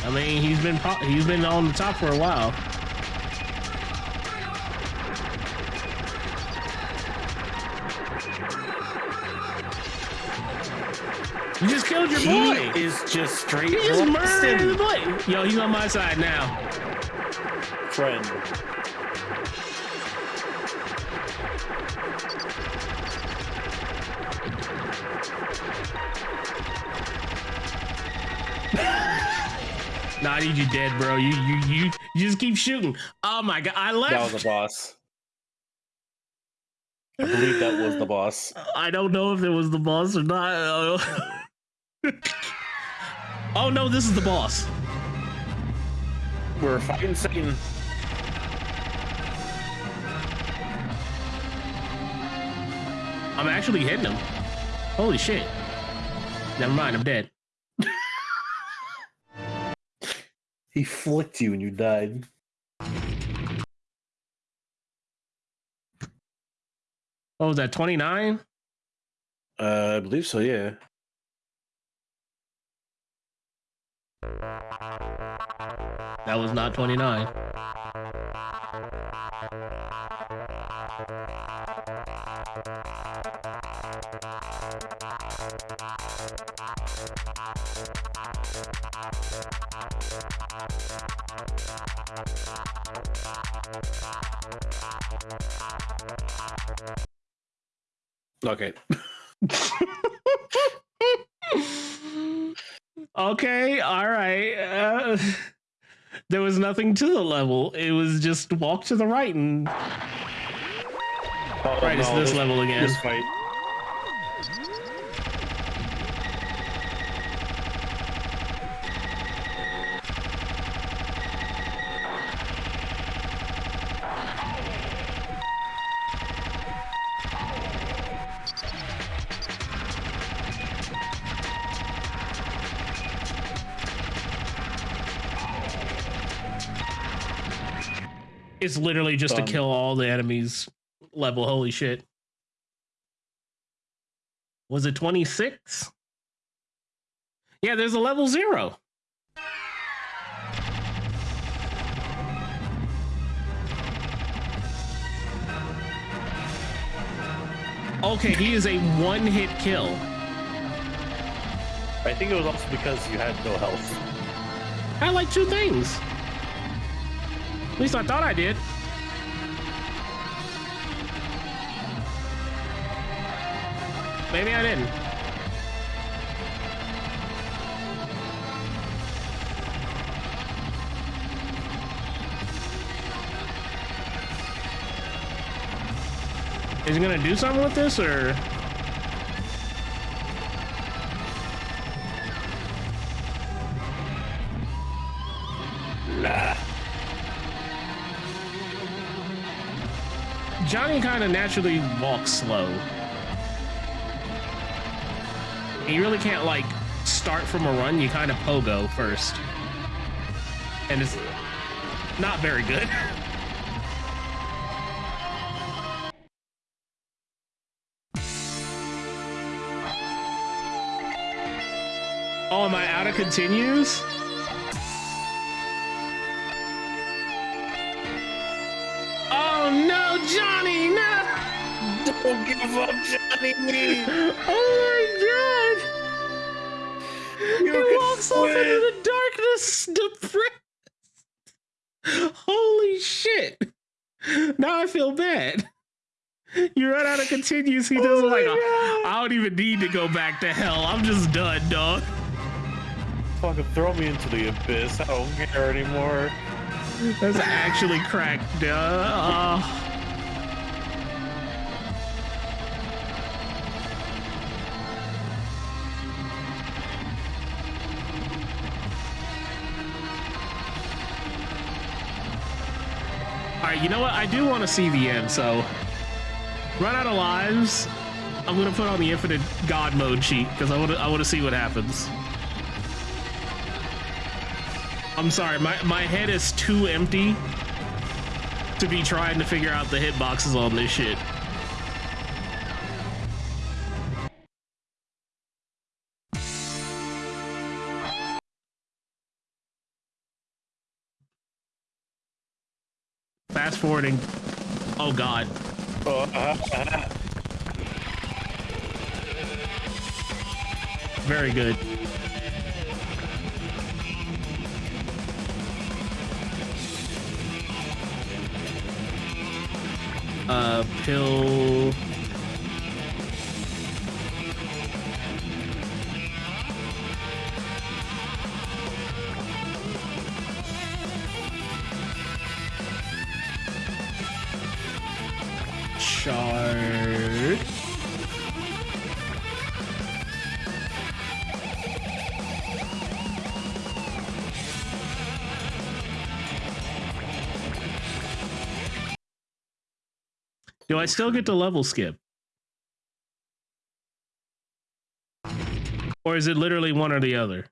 I mean, he's been he's been on the top for a while. You just killed your He boy. is just straight You just murdered the boy. Yo, he's on my side now. friend. Nah, I need you dead, bro. You you you you just keep shooting. Oh my god, I left. That was the boss. I believe that was the boss. I don't know if it was the boss or not. oh no, this is the boss. We're fighting Satan. I'm actually hitting him. Holy shit. Never mind, I'm dead. He flicked you and you died. What was that, 29? Uh, I believe so. Yeah. That was not 29. Okay. okay, all right. Uh, there was nothing to the level. It was just walk to the right and Oh, right. it's no, this level again. This fight. It's literally just Done. to um, kill all the enemies level. Holy shit. Was it 26? Yeah, there's a level zero. Okay, he is a one hit kill. I think it was also because you had no health. I like two things. At least I thought I did. Maybe I didn't. Is he gonna do something with this or? Johnny kind of naturally walks slow. And You really can't like start from a run. You kind of pogo first, and it's not very good. Oh, am I out of continues? Johnny, no! Don't give up, Johnny. Oh my god! You he walks off into the darkness, depressed. Holy shit! Now I feel bad. You run out of continues. He does Oh like, a. I don't even need to go back to hell. I'm just done, dog. Fucking throw me into the abyss. I don't care anymore. That's actually cracked. Uh, All right, you know what? I do want to see the end, so run out of lives. I'm gonna put on the infinite god mode cheat because I want to. I want to see what happens. I'm sorry, my my head is too empty to be trying to figure out the hitboxes on this shit. Fast forwarding. Oh god. Oh, uh, uh, Very good. Uh, pill. Do I still get to level skip? Or is it literally one or the other?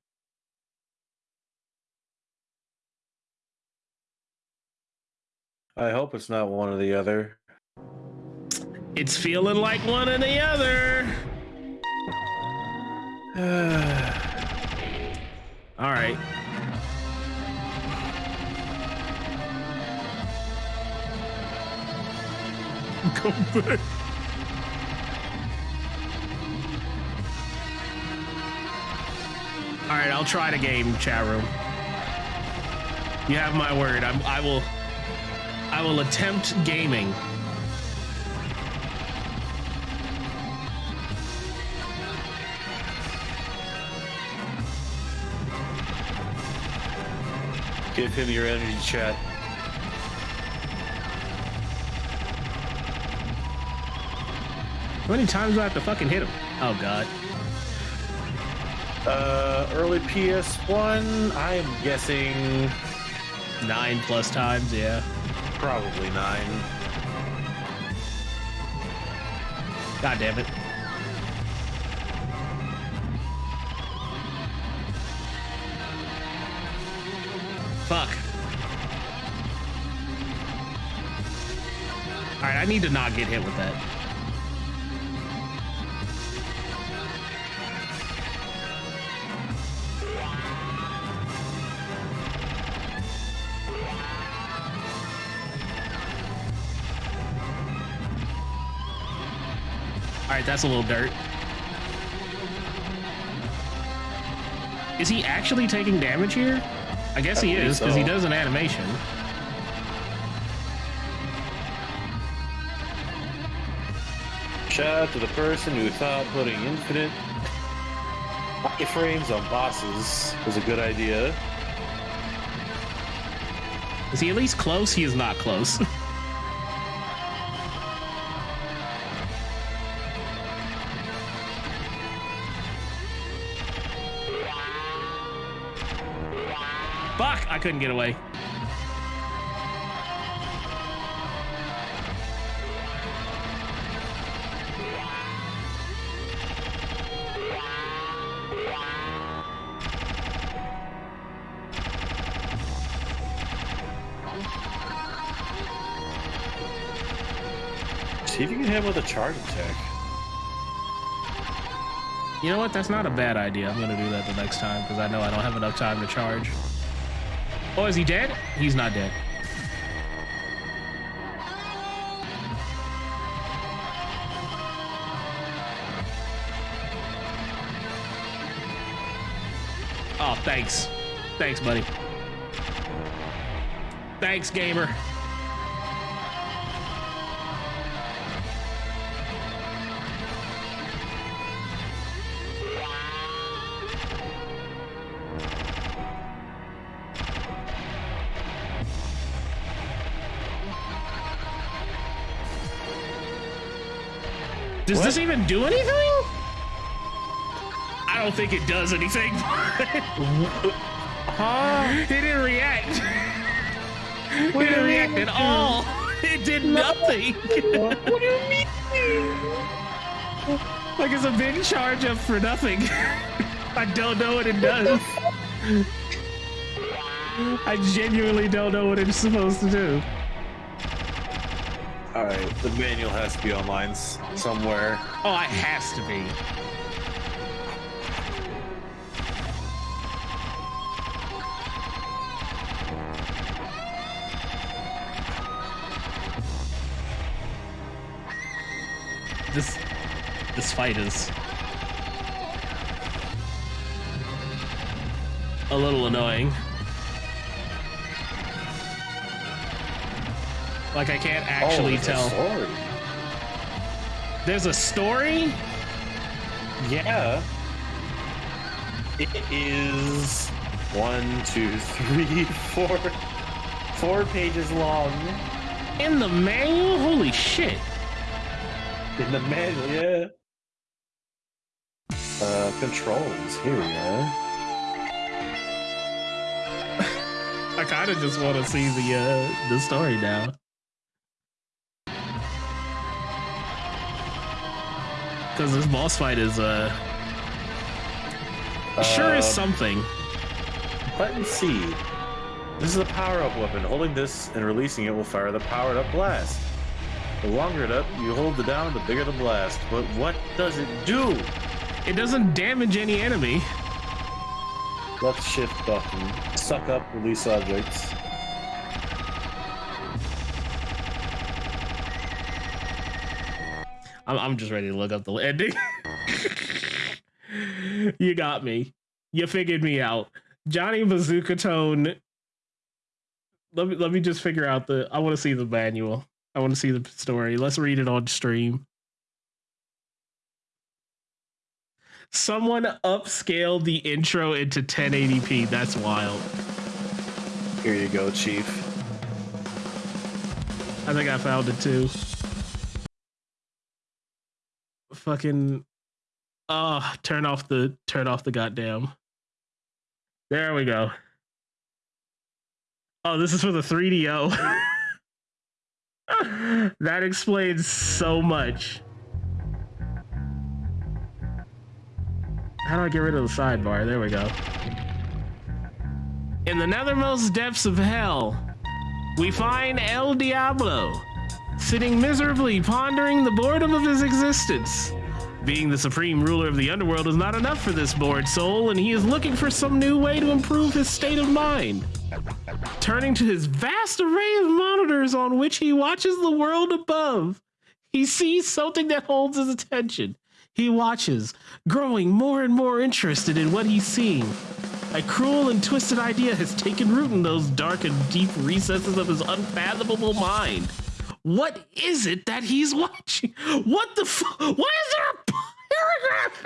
I hope it's not one or the other. It's feeling like one or the other. All right. Go back. All right, I'll try the game, chat room. You have my word. I'm, I will. I will attempt gaming. Give him your energy chat. How many times do I have to fucking hit him? Oh god. Uh, early PS1, I'm guessing Nine plus times, yeah. probably nine. God damn it. I need to not get hit with that. Alright, that's a little dirt. Is he actually taking damage here? I guess I he is, because he does an animation. Shout out to the person who thought putting infinite frames on bosses was a good idea. Is he at least close? He is not close. Fuck! I couldn't get away. Him with a charge attack. You know what? That's not a bad idea. I'm gonna do that the next time because I know I don't have enough time to charge. Oh, is he dead? He's not dead. Oh, thanks. Thanks, buddy. Thanks, gamer. Does What? this even do anything? I don't think it does anything. Huh? it didn't react. It What do didn't react at it all. It did nothing. what do you mean? like it's a big charge up for nothing. I don't know what it does. I genuinely don't know what it's supposed to do. Alright, the manual has to be online s- somewhere. Oh, it has to be. This this fight is a little annoying. Like I can't oh, actually Oh, it's a tell. There's a story? Yeah. It is one, two, three, four, four pages long In the manual? Holy shit. in the manual. Yeah. Uh, controls. Here we are. I kind of just want to see the uh, the story now. Because this boss fight is uh Sure is Uh, something. Button C. This is a power-up weapon. Holding this and releasing it will fire the powered-up blast. The longer it up you hold the down, the bigger the blast. But what does it do? It doesn't damage any enemy. Left shift button. Suck up, release objects. I'm, I'm just ready to look up the ending. you got me. You figured me out. Johnny Bazookatone. Let me let me just figure out the. I want to see the manual. I want to see the story. Let's read it on stream. Someone upscaled the intro into 1080p. That's wild. Here you go, Chief. I think I found it too. Fucking ah, turn off the turn off the goddamn. There we go. Oh, this is for the 3DO. that explains so much. How do I get rid of the sidebar? There we go. In the nethermost depths of hell, we find El Diablo sitting miserably pondering the boredom of his existence. Being the supreme ruler of the underworld is not enough for this bored soul, and he is looking for some new way to improve his state of mind. Turning to his vast array of monitors on which he watches the world above, he sees something that holds his attention. He watches, growing more and more interested in what he's seeing. A cruel and twisted idea has taken root in those dark and deep recesses of his unfathomable mind. What is it that he's watching? What the fu- Why is there a paragraph?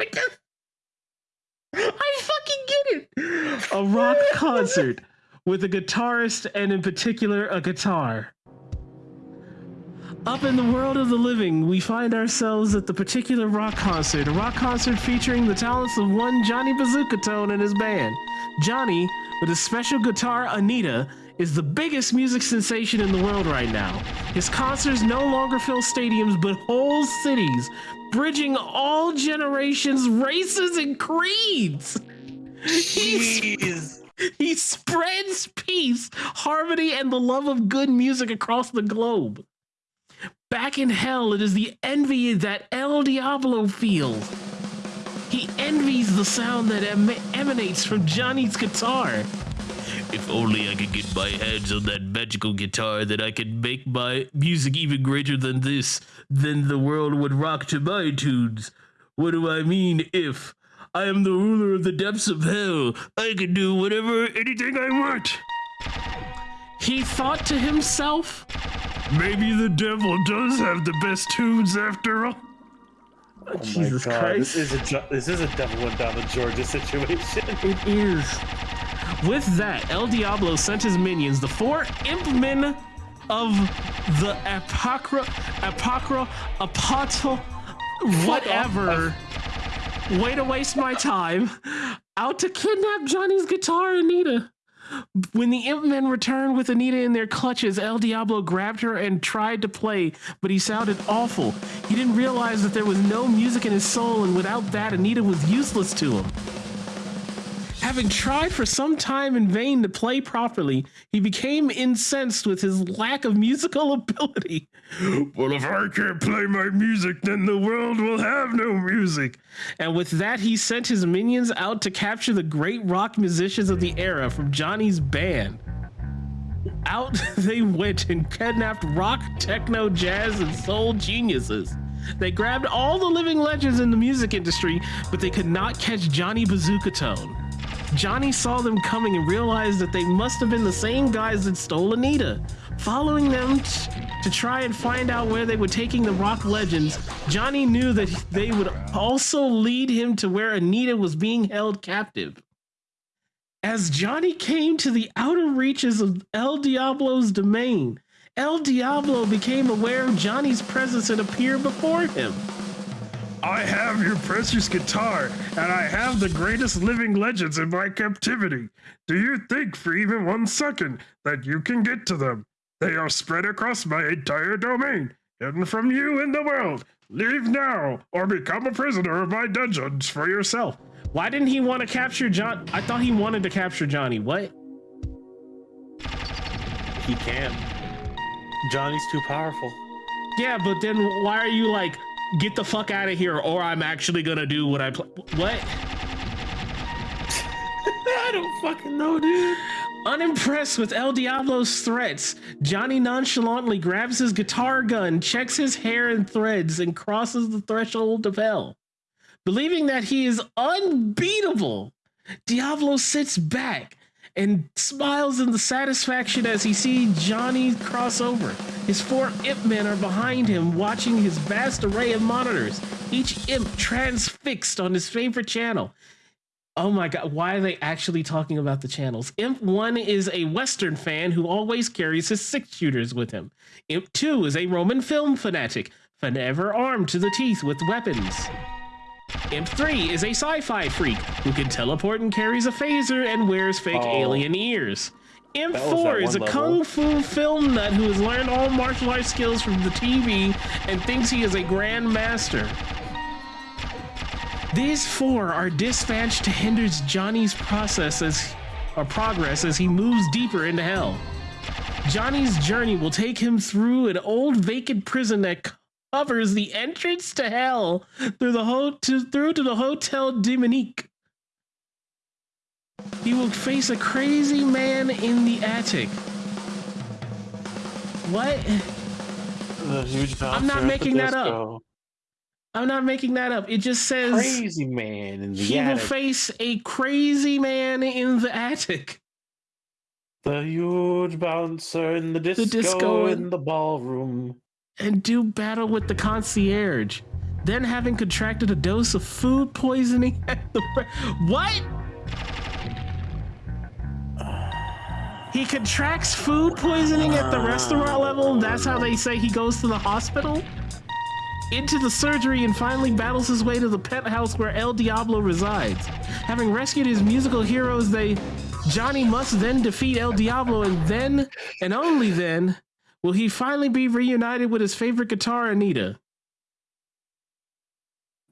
I fucking get it. A rock concert with a guitarist and in particular a guitar. Up in the world of the living, we find ourselves at the particular rock concert, a rock concert featuring the talents of one Johnny Bazookatone and his band. Johnny, with his special guitar Anita, is the biggest music sensation in the world right now. His concerts no longer fill stadiums but whole cities, bridging all generations, races, and creeds. Jeez. he spreads peace, harmony, and the love of good music across the globe. Back in hell, it is the envy that El Diablo feels. He envies the sound that em- emanates from Johnny's guitar. If only I could get my hands on that magical guitar, then I could make my music even greater than this. Then the world would rock to my tunes. What do I mean if? I am the ruler of the depths of hell. I can do whatever, anything I want. He thought to himself, maybe the devil does have the best tunes after all. Oh Jesus God. Christ. This is a Jo- this is a devil went down to Georgia situation. It is. With that, El Diablo sent his minions, the four imp men of the Apocra, Apocra, Apotel, whatever. Way to waste my time. Out to kidnap Johnny's guitar, Anita. When the imp men returned with Anita in their clutches, El Diablo grabbed her and tried to play, but he sounded awful. He didn't realize that there was no music in his soul, and without that, Anita was useless to him. Having tried for some time in vain to play properly, he became incensed with his lack of musical ability. Well, if I can't play my music, then the world will have no music. And with that, he sent his minions out to capture the great rock musicians of the era from Johnny's band. Out they went and kidnapped rock, techno, jazz, and soul geniuses. They grabbed all the living legends in the music industry, but they could not catch Johnny Bazookatone. Johnny saw them coming and realized that they must have been the same guys that stole Anita. Following them to try and find out where they were taking the rock legends, Johnny knew that they would also lead him to where Anita was being held captive. As Johnny came to the outer reaches of El Diablo's domain, El Diablo became aware of Johnny's presence and appeared before him. I have your precious guitar, and I have the greatest living legends in my captivity. Do you think for even one second that you can get to them? They are spread across my entire domain, hidden from you in the world. Leave now, or become a prisoner of my dungeons for yourself. Why didn't he want to capture John? I thought he wanted to capture Johnny. What? He can. Johnny's too powerful. Yeah, but then why are you like, get the fuck out of here, or I'm actually gonna do what I pl- what? I don't fucking know, dude. Unimpressed with El Diablo's threats, Johnny nonchalantly grabs his guitar gun, checks his hair and threads, and crosses the threshold of hell. Believing that he is unbeatable, Diablo sits back and smiles in the satisfaction as he sees Johnny cross over. His four imp men are behind him, watching his vast array of monitors, each imp transfixed on his favorite channel. Oh my god, why are they actually talking about the channels? Imp 1 is a Western fan who always carries his six shooters with him. Imp 2 is a Roman film fanatic, forever armed to the teeth with weapons. Imp 3 is a sci fi freak who can teleport and carries a phaser and wears fake Oh. alien ears. Imp 4 is a one kung fu film nut who has learned all martial arts skills from the TV and thinks he is a grand master. These four are dispatched to hinder Johnny's process as, or progress as he moves deeper into hell. Johnny's journey will take him through an old vacant prison that covers the entrance to hell through the ho- to, through to the Hotel Demonique. He will face a crazy man in the attic. What? The huge I'm not the making that up. I'm not making that up. It just says Crazy man in the he will face a crazy man in the attic. the huge bouncer in the disco, disco in the ballroom. And do battle with the concierge. Then, having contracted a dose of food poisoning at the what? He contracts food poisoning at the restaurant level. That's how they say he goes to the hospital. Into the surgery and finally battles his way to the penthouse where El Diablo resides. Having rescued his musical heroes, they Johnny must then defeat El Diablo, and then, and only then, will he finally be reunited with his favorite guitar, Anita.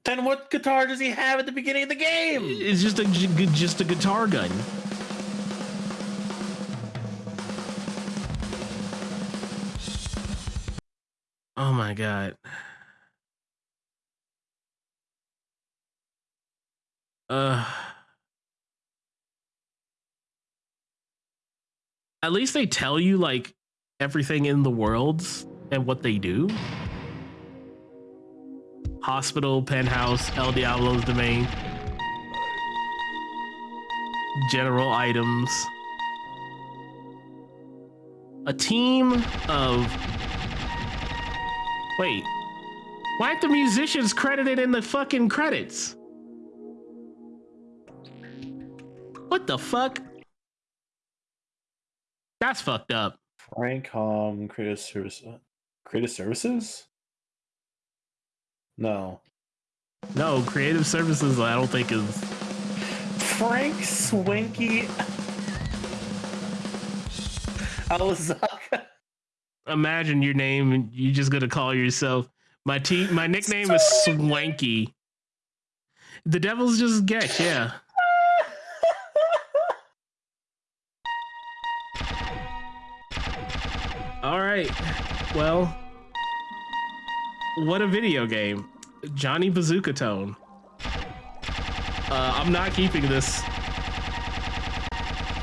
Then what guitar does he have at the beginning of the game? It's just a just a guitar gun. Oh my god. Uh At least they tell you like everything in the worlds and what they do. Hospital, penthouse, El Diablo's domain. General items. A team of. Wait. Why aren't the musicians credited in the fucking credits? What the fuck? That's fucked up. Frank Hom, Creative Service, uh, Creative Services. No, No, creative services, I don't think is. Frank Swanky Alazaka. Imagine your name and you're just gonna call yourself. My te- my nickname is Swanky. The devil's just Gex, yeah. All right. Well, what a video game. Johnny Bazookatone. Uh, I'm not keeping this.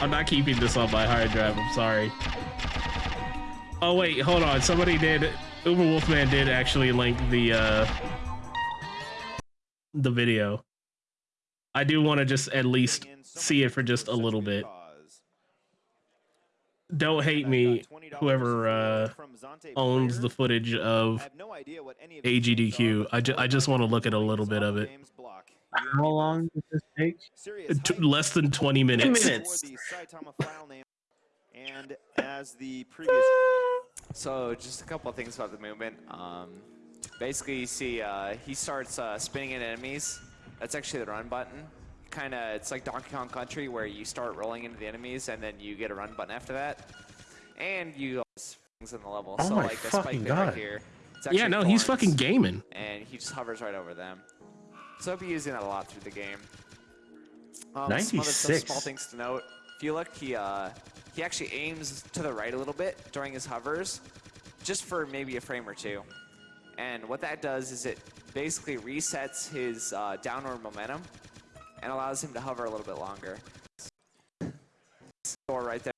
I'm not keeping this on my hard drive. I'm sorry. Oh wait, hold on. Somebody did. Uber Wolfman did actually link the uh, the video. I do want to just at least see it for just a little bit. Don't hate me, whoever uh, owns the footage of AGDQ. I, ju- I just want to look at a little bit of it. How long does this take? T- less than 20 minutes. minutes. And as the previous, so just a couple of things about the movement. Um, basically, you see uh, he starts uh, spinning at enemies. That's actually the run button. Kind of, it's like Donkey Kong Country where you start rolling into the enemies and then you get a run button after that. And you things in the level. Oh so my like the spike fucking bit right God. here. Yeah, actually no, he's fucking gaming. And he just hovers right over them. So I'll be using that a lot through the game. Um, some other some small things to note. If you look, he uh, he actually aims to the right a little bit during his hovers, just for maybe a frame or two. And what that does is it basically resets his uh, downward momentum and allows him to hover a little bit longer. Or right there,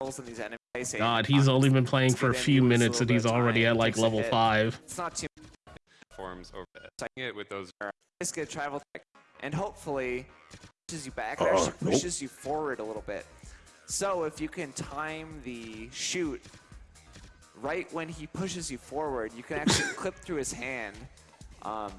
holes in these enemies. God, he's only been playing for a few minutes and he's already at like level hit. five. It's not too forms over it with those just get travel tech, and hopefully pushes you back. Uh, It actually nope. pushes you forward a little bit. So if you can time the shoot right when he pushes you forward, you can actually clip through his hand, um,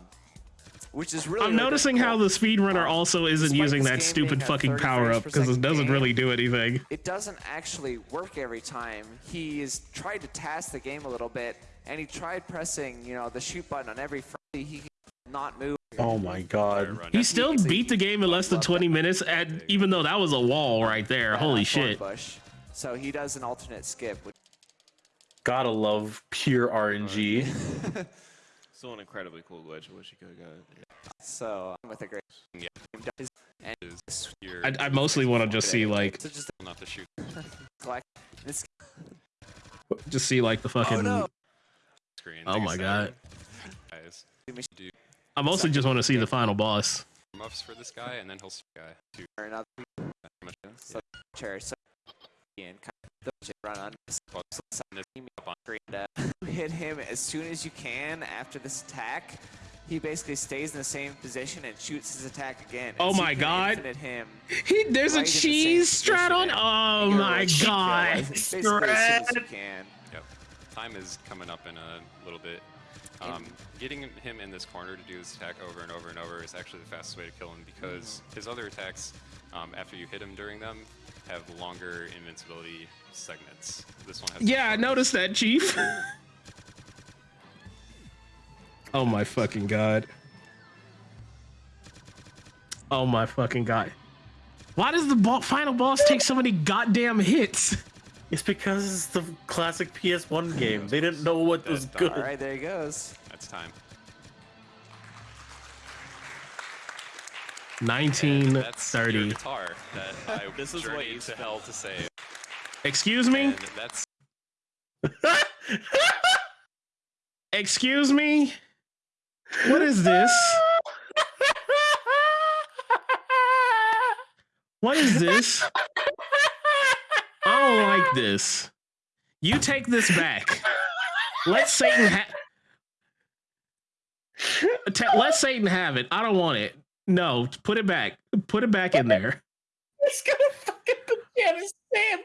which is really. I'm really noticing how the speedrunner also isn't despite using that stupid fucking power up because it doesn't game, really do anything. It doesn't actually work every time. He has tried to TAS the game a little bit, and he tried pressing, you know, the shoot button on every frame. He can not move. Oh my god. He still He- beat the game in less than 20 minutes, and even though that was a wall right there. right Holy shit. Bush. So he does an alternate skip, which Gotta love pure RNG. Still an incredibly cool glitch. I wish you could have got it. so I'm with a great. Yeah. Does- and is I, I mostly want to just see like, so just not to shoot just see like the fucking. oh no! screen. Oh my God. Guys, do I mostly just want to see the final boss. muffs for this guy, and then he'll guy to Or another pretty much so chair. So and kind of just run on this. Fuck. So send this up on screen. Uh, hit him as soon as you can after this attack. He basically stays in the same position and shoots his attack again. Oh my God. Him. He, there's Right a in the same cheese strat on. Oh my god. as- as as can. Yep. Time is coming up in a little bit. Um, getting him in this corner to do this attack over and over and over is actually the fastest way to kill him because Mm-hmm. his other attacks, um, after you hit him during them, have longer invincibility segments. This one has. Yeah, I noticed that, Chief. oh my fucking god. Oh my fucking god. Why does the bo- final boss take so many goddamn hits? It's because it's the classic PS1 game. They didn't know what was That's good. All right, there he goes. That's time. 19, That's guitar that I This is what you to hell to save. Excuse me? And that's Excuse me? What is this? What is this? I don't like this. You take this back. Let Satan have. let Satan have it. I don't want it. No, put it back. Put it back in there. It's gonna fucking his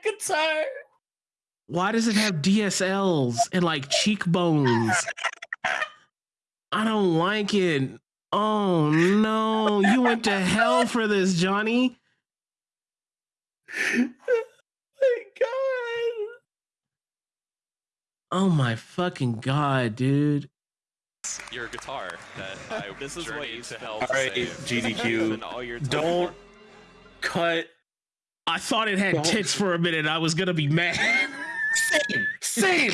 guitar. Why does it have DSLs and like cheekbones? I don't like it. Oh no, you went to hell for this, Johnny. My god. Oh my fucking god, dude. Your guitar that I This is what you to spent. hell to right, save. GDQ. All your Don't for. cut. I thought it had Don't- tits for a minute. I was gonna be mad. Same. Same.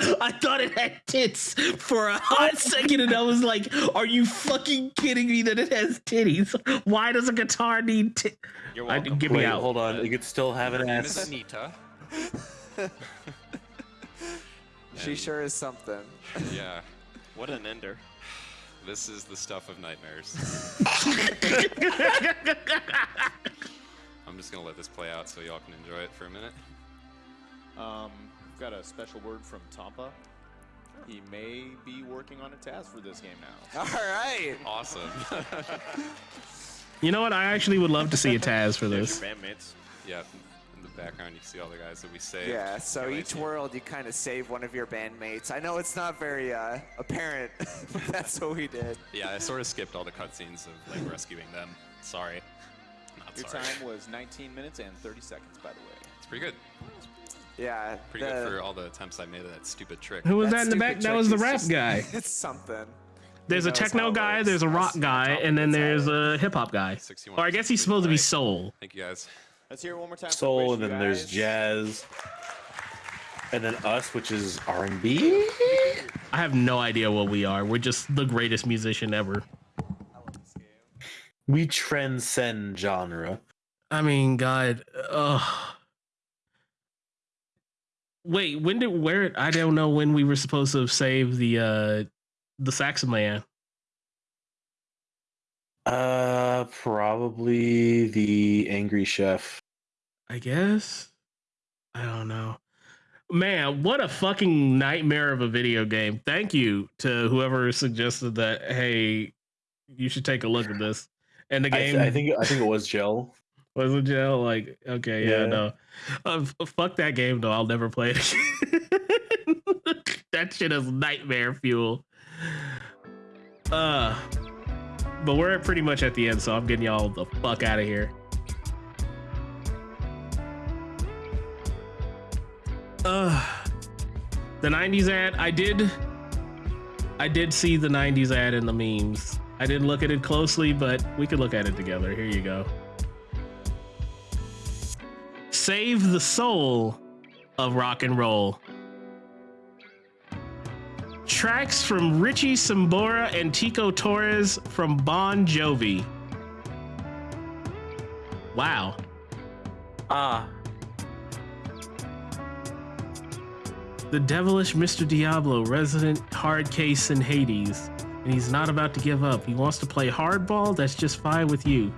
I thought it had tits for a hot second, and I was like, "Are you fucking kidding me that it has titties? Why does a guitar need tits? You're I welcome. get me Wait, out. hold on. It could still have an Her name is ass. Anita. She sure is something. Yeah, What an ender. this is the stuff of nightmares. I'm just gonna let this play out so y'all can enjoy it for a minute. Um, we've got a special word from Tampa. He may be working on a TAS for this game now. All right. Awesome. You know what? I actually would love to see a TAS for this. your bandmates. yeah, in the background you see all the guys that we saved. Yeah, so Can't each to- world you kind of save one of your bandmates. I know it's not very uh, apparent, but that's what we did. Yeah, I sort of skipped all the cutscenes of like rescuing them. Sorry. Not Your sorry. time was 19 minutes and 30 seconds, by the way. It's pretty good. Yeah. Pretty the- good for all the attempts I made of that stupid trick. Who was that that in the back? That was the is rap just- guy. It's something. There's a techno guy, there's a rock guy, and then there's a hip hop guy. Or I guess he's supposed to be soul. Thank you guys. Let's hear it one more time. Soul, and You then there's jazz, and then us, which is R and B. I have no idea what we are. We're just the greatest musician ever. We transcend genre. I mean, God. Ugh. Wait, when did where? I don't know when we were supposed to have saved the uh the Saxon man. Uh, probably the angry chef. I guess. I don't know. Man, what a fucking nightmare of a video game. Thank you to whoever suggested that. Hey, you should take a look at this. And the I, game th- I think I think it was gel. was in jail. Like, okay, yeah, Yeah. no. Uh, fuck that game though. I'll never play it again. that shit is nightmare fuel. Uh but we're pretty much at the end, so I'm getting y'all the fuck out of here. Uh the 90s ad, I did I did see the 90s ad in the memes. I didn't look at it closely, but we could look at it together. Here you go. Save the soul of rock and roll. Tracks from Richie Sambora and Tico Torres from Bon Jovi. Wow. Ah, The devilish Mr. Diablo, resident hard case in Hades. And he's not about to give up. He wants to play hardball, that's just fine with you.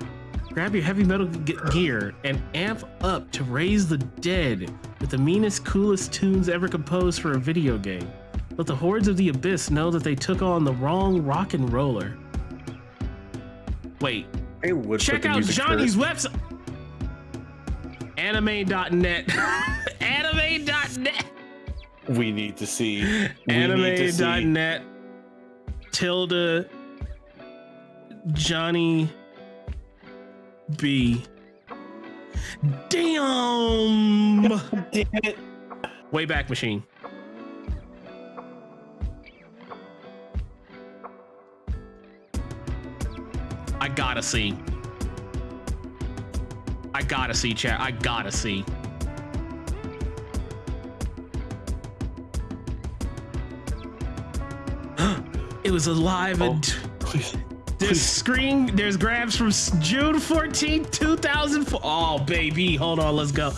Grab your heavy metal gear and amp up to raise the dead with the meanest, coolest tunes ever composed for a video game. Let the hordes of the abyss know that they took on the wrong rock and roller. Wait, check out Johnny's first. website. Anime.net. Anime.net. We need to see. We need to see. Anime.net. Tilda. Johnny B. Damn. Damn it! Wayback Machine. I gotta see. I gotta see, chat. I gotta see. it was alive Oh, and please. there's screen. There's grabs from June 14, 2004. Oh baby, hold on, let's go.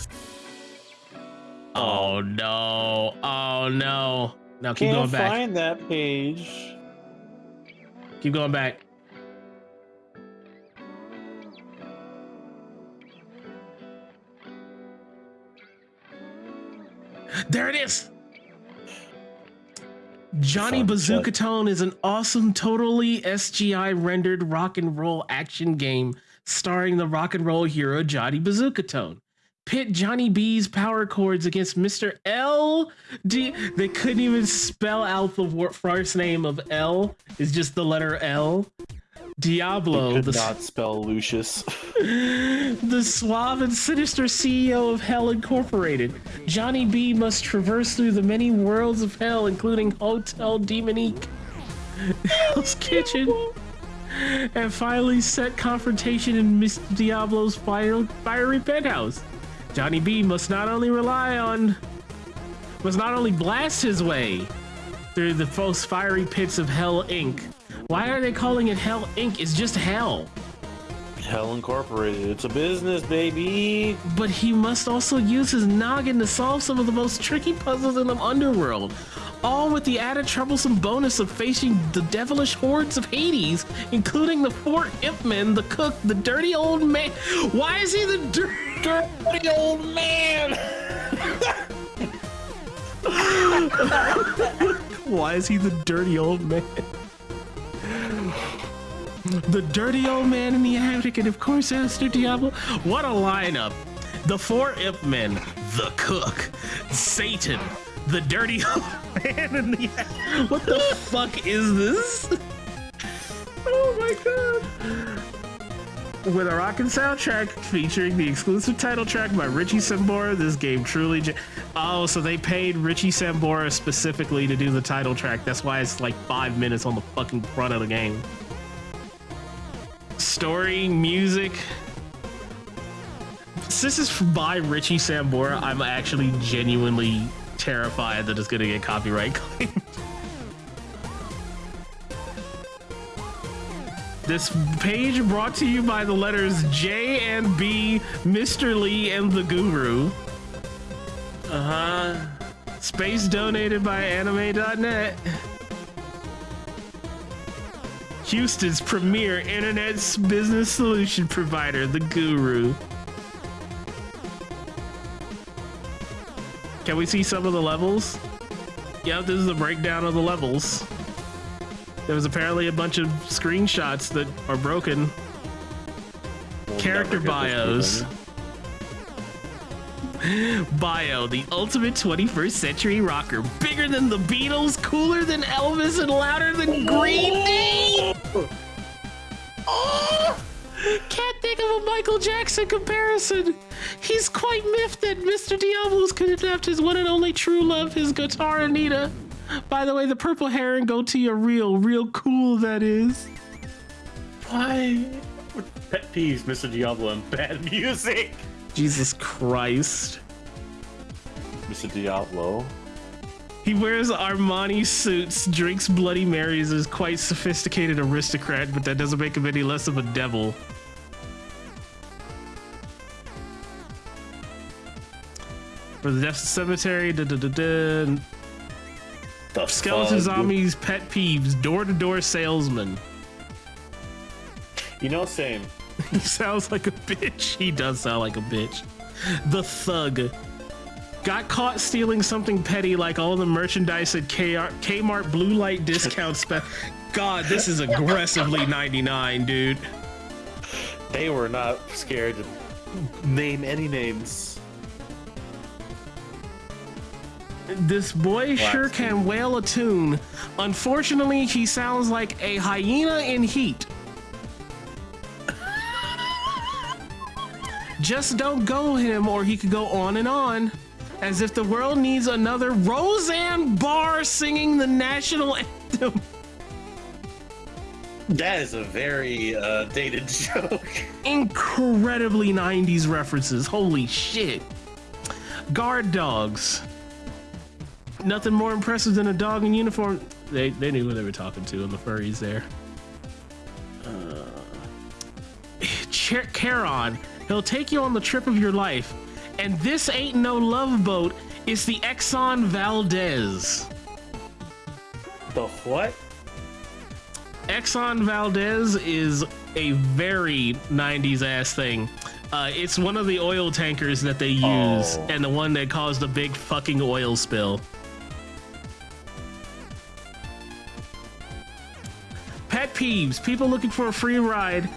Oh no! Oh no! Now keep Can't going back. find that page. Keep going back. There it is. Johnny Fuck, Bazookatone is an awesome, totally SGI rendered rock and roll action game starring the rock and roll hero Johnny Bazookatone. Pit Johnny B's power chords against Mr. L. D. They couldn't even spell out the first name of L. It's just the letter L. Diablo, Could the, not spell Lucius. the suave and sinister CEO of Hell Incorporated. Johnny B must traverse through the many worlds of hell, including Hotel Demonique, Hell's Kitchen, and finally set confrontation in Miss Diablo's fire, fiery penthouse. Johnny B must not only rely on, must not only blast his way through the most fiery pits of Hell Inc. Why are they calling it Hell Inc? It's just hell. Hell Incorporated. It's a business, baby. But he must also use his noggin to solve some of the most tricky puzzles in the underworld. All with the added troublesome bonus of facing the devilish hordes of Hades, including the four imp men, the cook, the dirty old man. Why is he the dir- dirty old man? Why is he the dirty old man? The dirty old man in the attic, and of course, Esther Diablo. What a lineup! The four imp men, the cook, Satan, the dirty old man in the attic. What the fuck is this? Oh my god! With a rockin' soundtrack featuring the exclusive title track by Richie Sambora, this game truly. Oh, so they paid Richie Sambora specifically to do the title track. That's why it's like five minutes on the fucking front of the game story, music. This is by Richie Sambora, I'm actually genuinely terrified that it's gonna get copyright claimed. This page brought to you by the letters J and B, Mr. Lee, and the Guru. Uh huh. Space donated by anime.net. Houston's premier internet business solution provider, the Guru. Can we see some of the levels? Yep, this is a breakdown of the levels. There was apparently a bunch of screenshots that are broken. We'll Character bios. Bio, the ultimate 21st century rocker. Bigger than the Beatles, cooler than Elvis, and louder than Green Day. Oh, can't think of a Michael Jackson comparison. He's quite miffed that Mr. Diablo's kidnapped his one and only true love, his guitar Anita. By the way, the purple hair and goatee are real, real cool, that is. Why? Pet peeves, Mr. Diablo, and bad music. Jesus Christ. Mr. Diablo. He wears Armani suits, drinks Bloody Marys, is quite sophisticated aristocrat, but that doesn't make him any less of a devil. For the Death Cemetery, da da da da. The Skeleton. Zombies pet peeves, door to door salesman. You know, same. He sounds like a bitch. He does sound like a bitch. The thug. Got caught stealing something petty like all the merchandise at KR Kmart Blue Light discount spe- God, this is aggressively 99, dude. They were not scared to name any names. This boy sure Wax. can wail a tune. Unfortunately, he sounds like a hyena in heat. Just don't go him, or he could go on and on. As if the world needs another Roseanne Barr singing the national anthem. That is a very uh, dated joke. Incredibly 90s references. Holy shit. Guard dogs. Nothing more impressive than a dog in uniform. They, they knew who they were talking to on the furries there. Cher- Charon, he'll take you on the trip of your life. And this ain't no love boat, it's the Exxon Valdez. The what? Exxon Valdez is a very 90s ass thing. Uh, it's one of the oil tankers that they use, Oh. and the one that caused a big fucking oil spill. Pet peeves people looking for a free ride.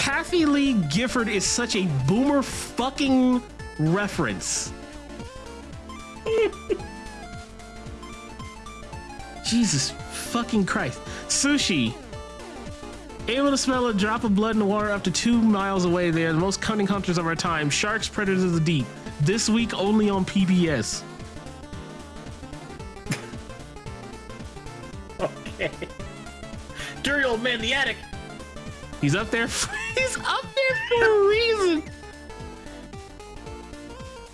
Kathie Lee Gifford is such a boomer fucking reference. Jesus fucking Christ. Sushi. Able to smell a drop of blood in the water up to two miles away. They are the most cunning hunters of our time. Sharks, predators of the deep. This week only on PBS. Okay. Dirty old man in the attic. He's up there. For, he's up there for a reason.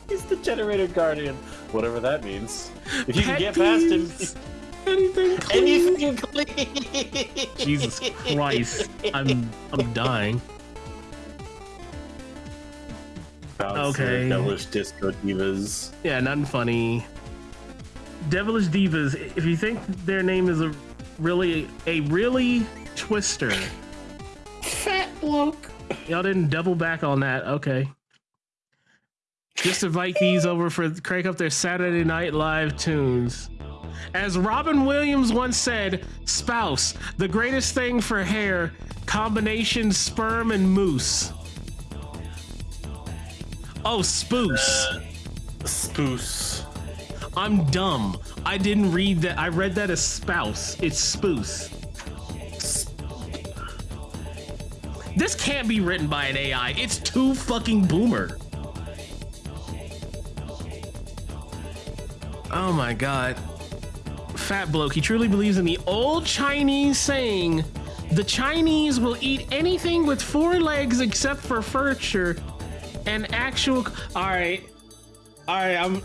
He's the generator guardian. Whatever that means. If you can Pet get past him. Anything clean. anything clean. Jesus Christ. I'm I'm dying. Bouncer, Okay. Devilish disco divas. Yeah, nothing funny. Devilish Divas, if you think their name is a really a really twister. Fat bloke. Y'all didn't double back on that. Okay. Just invite these over for crank up their Saturday Night Live tunes. As Robin Williams once said, spouse, the greatest thing for hair, combination sperm and mousse. Oh, spoose. Uh, spoose. I'm dumb. I didn't read that. I read that as spouse. It's spoose. This can't be written by an AI. It's too fucking boomer. Oh my god. Fat bloke. He truly believes in the old Chinese saying, the Chinese will eat anything with four legs except for furniture and actual. All right. All right, I'm.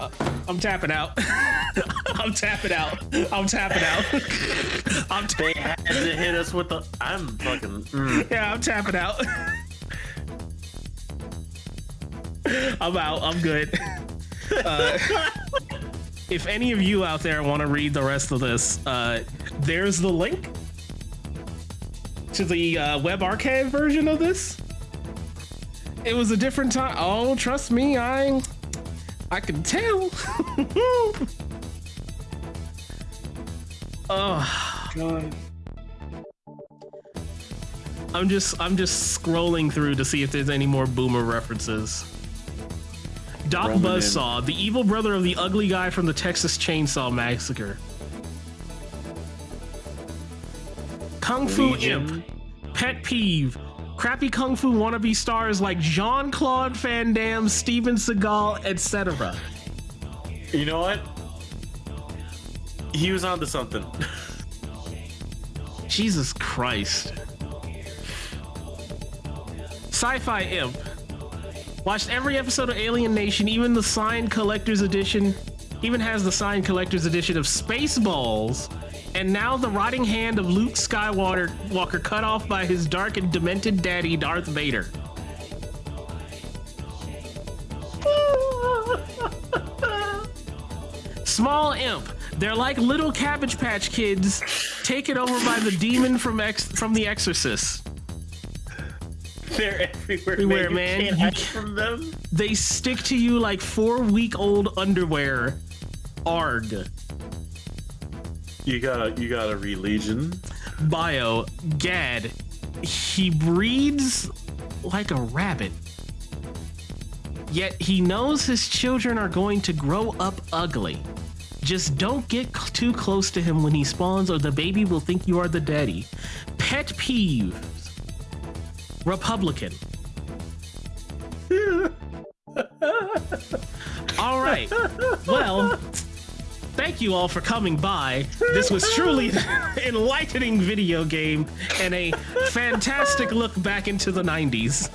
I'm tapping out. I'm tapping out. I'm tapping out. I'm ta- They had to hit us with the. I'm fucking. mm. yeah, I'm tapping out. I'm out. I'm good. Uh, if any of you out there want to read the rest of this, uh, there's the link to the uh, web archive version of this. It was a different time. Oh, trust me, I I can tell. oh, I'm just I'm just scrolling through to see if there's any more boomer references. Doc Roman Buzzsaw, the evil brother of the ugly guy from the Texas Chainsaw Massacre. Kung Fu. Imp, Pet Peeve, crappy Kung Fu wannabe stars like Jean Claude Van Damme, Steven Seagal, etc. You know what? He was onto something. Jesus Christ. Sci Fi Imp. Watched every episode of Alien Nation, even the signed collector's edition. Even has the signed collector's edition of Spaceballs. And now the rotting hand of Luke Skywalker Walker cut off by his dark and demented daddy, Darth Vader. Small imp. They're like little Cabbage Patch Kids taken over by the demon from Ex- from The Exorcist. They're everywhere, Everywhere, man. man. You hide from them. They stick to you like four week old underwear. Arg. You gotta, you gotta read Legion. Bio. Gad. He breeds like a rabbit. Yet he knows his children are going to grow up ugly. Just don't get c- too close to him when he spawns, or the baby will think you are the daddy. Pet peeves. Republican. all right. Well, thank you all for coming by. This was truly an enlightening video game and a fantastic look back into the 90s.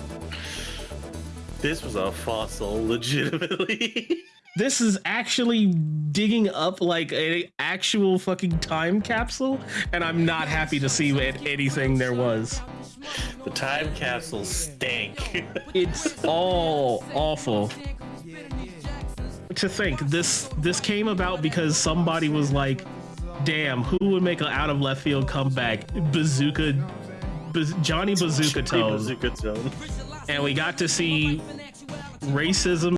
This was a fossil, legitimately. This is actually digging up like a actual fucking time capsule, and I'm not happy to see what anything there was. the time capsule stank. It's all awful. To think this this came about because somebody was like, "Damn, who would make an out of left field comeback?" Bazooka, Baz- Johnny Bazookatone, Bazooka Tone. and we got to see racism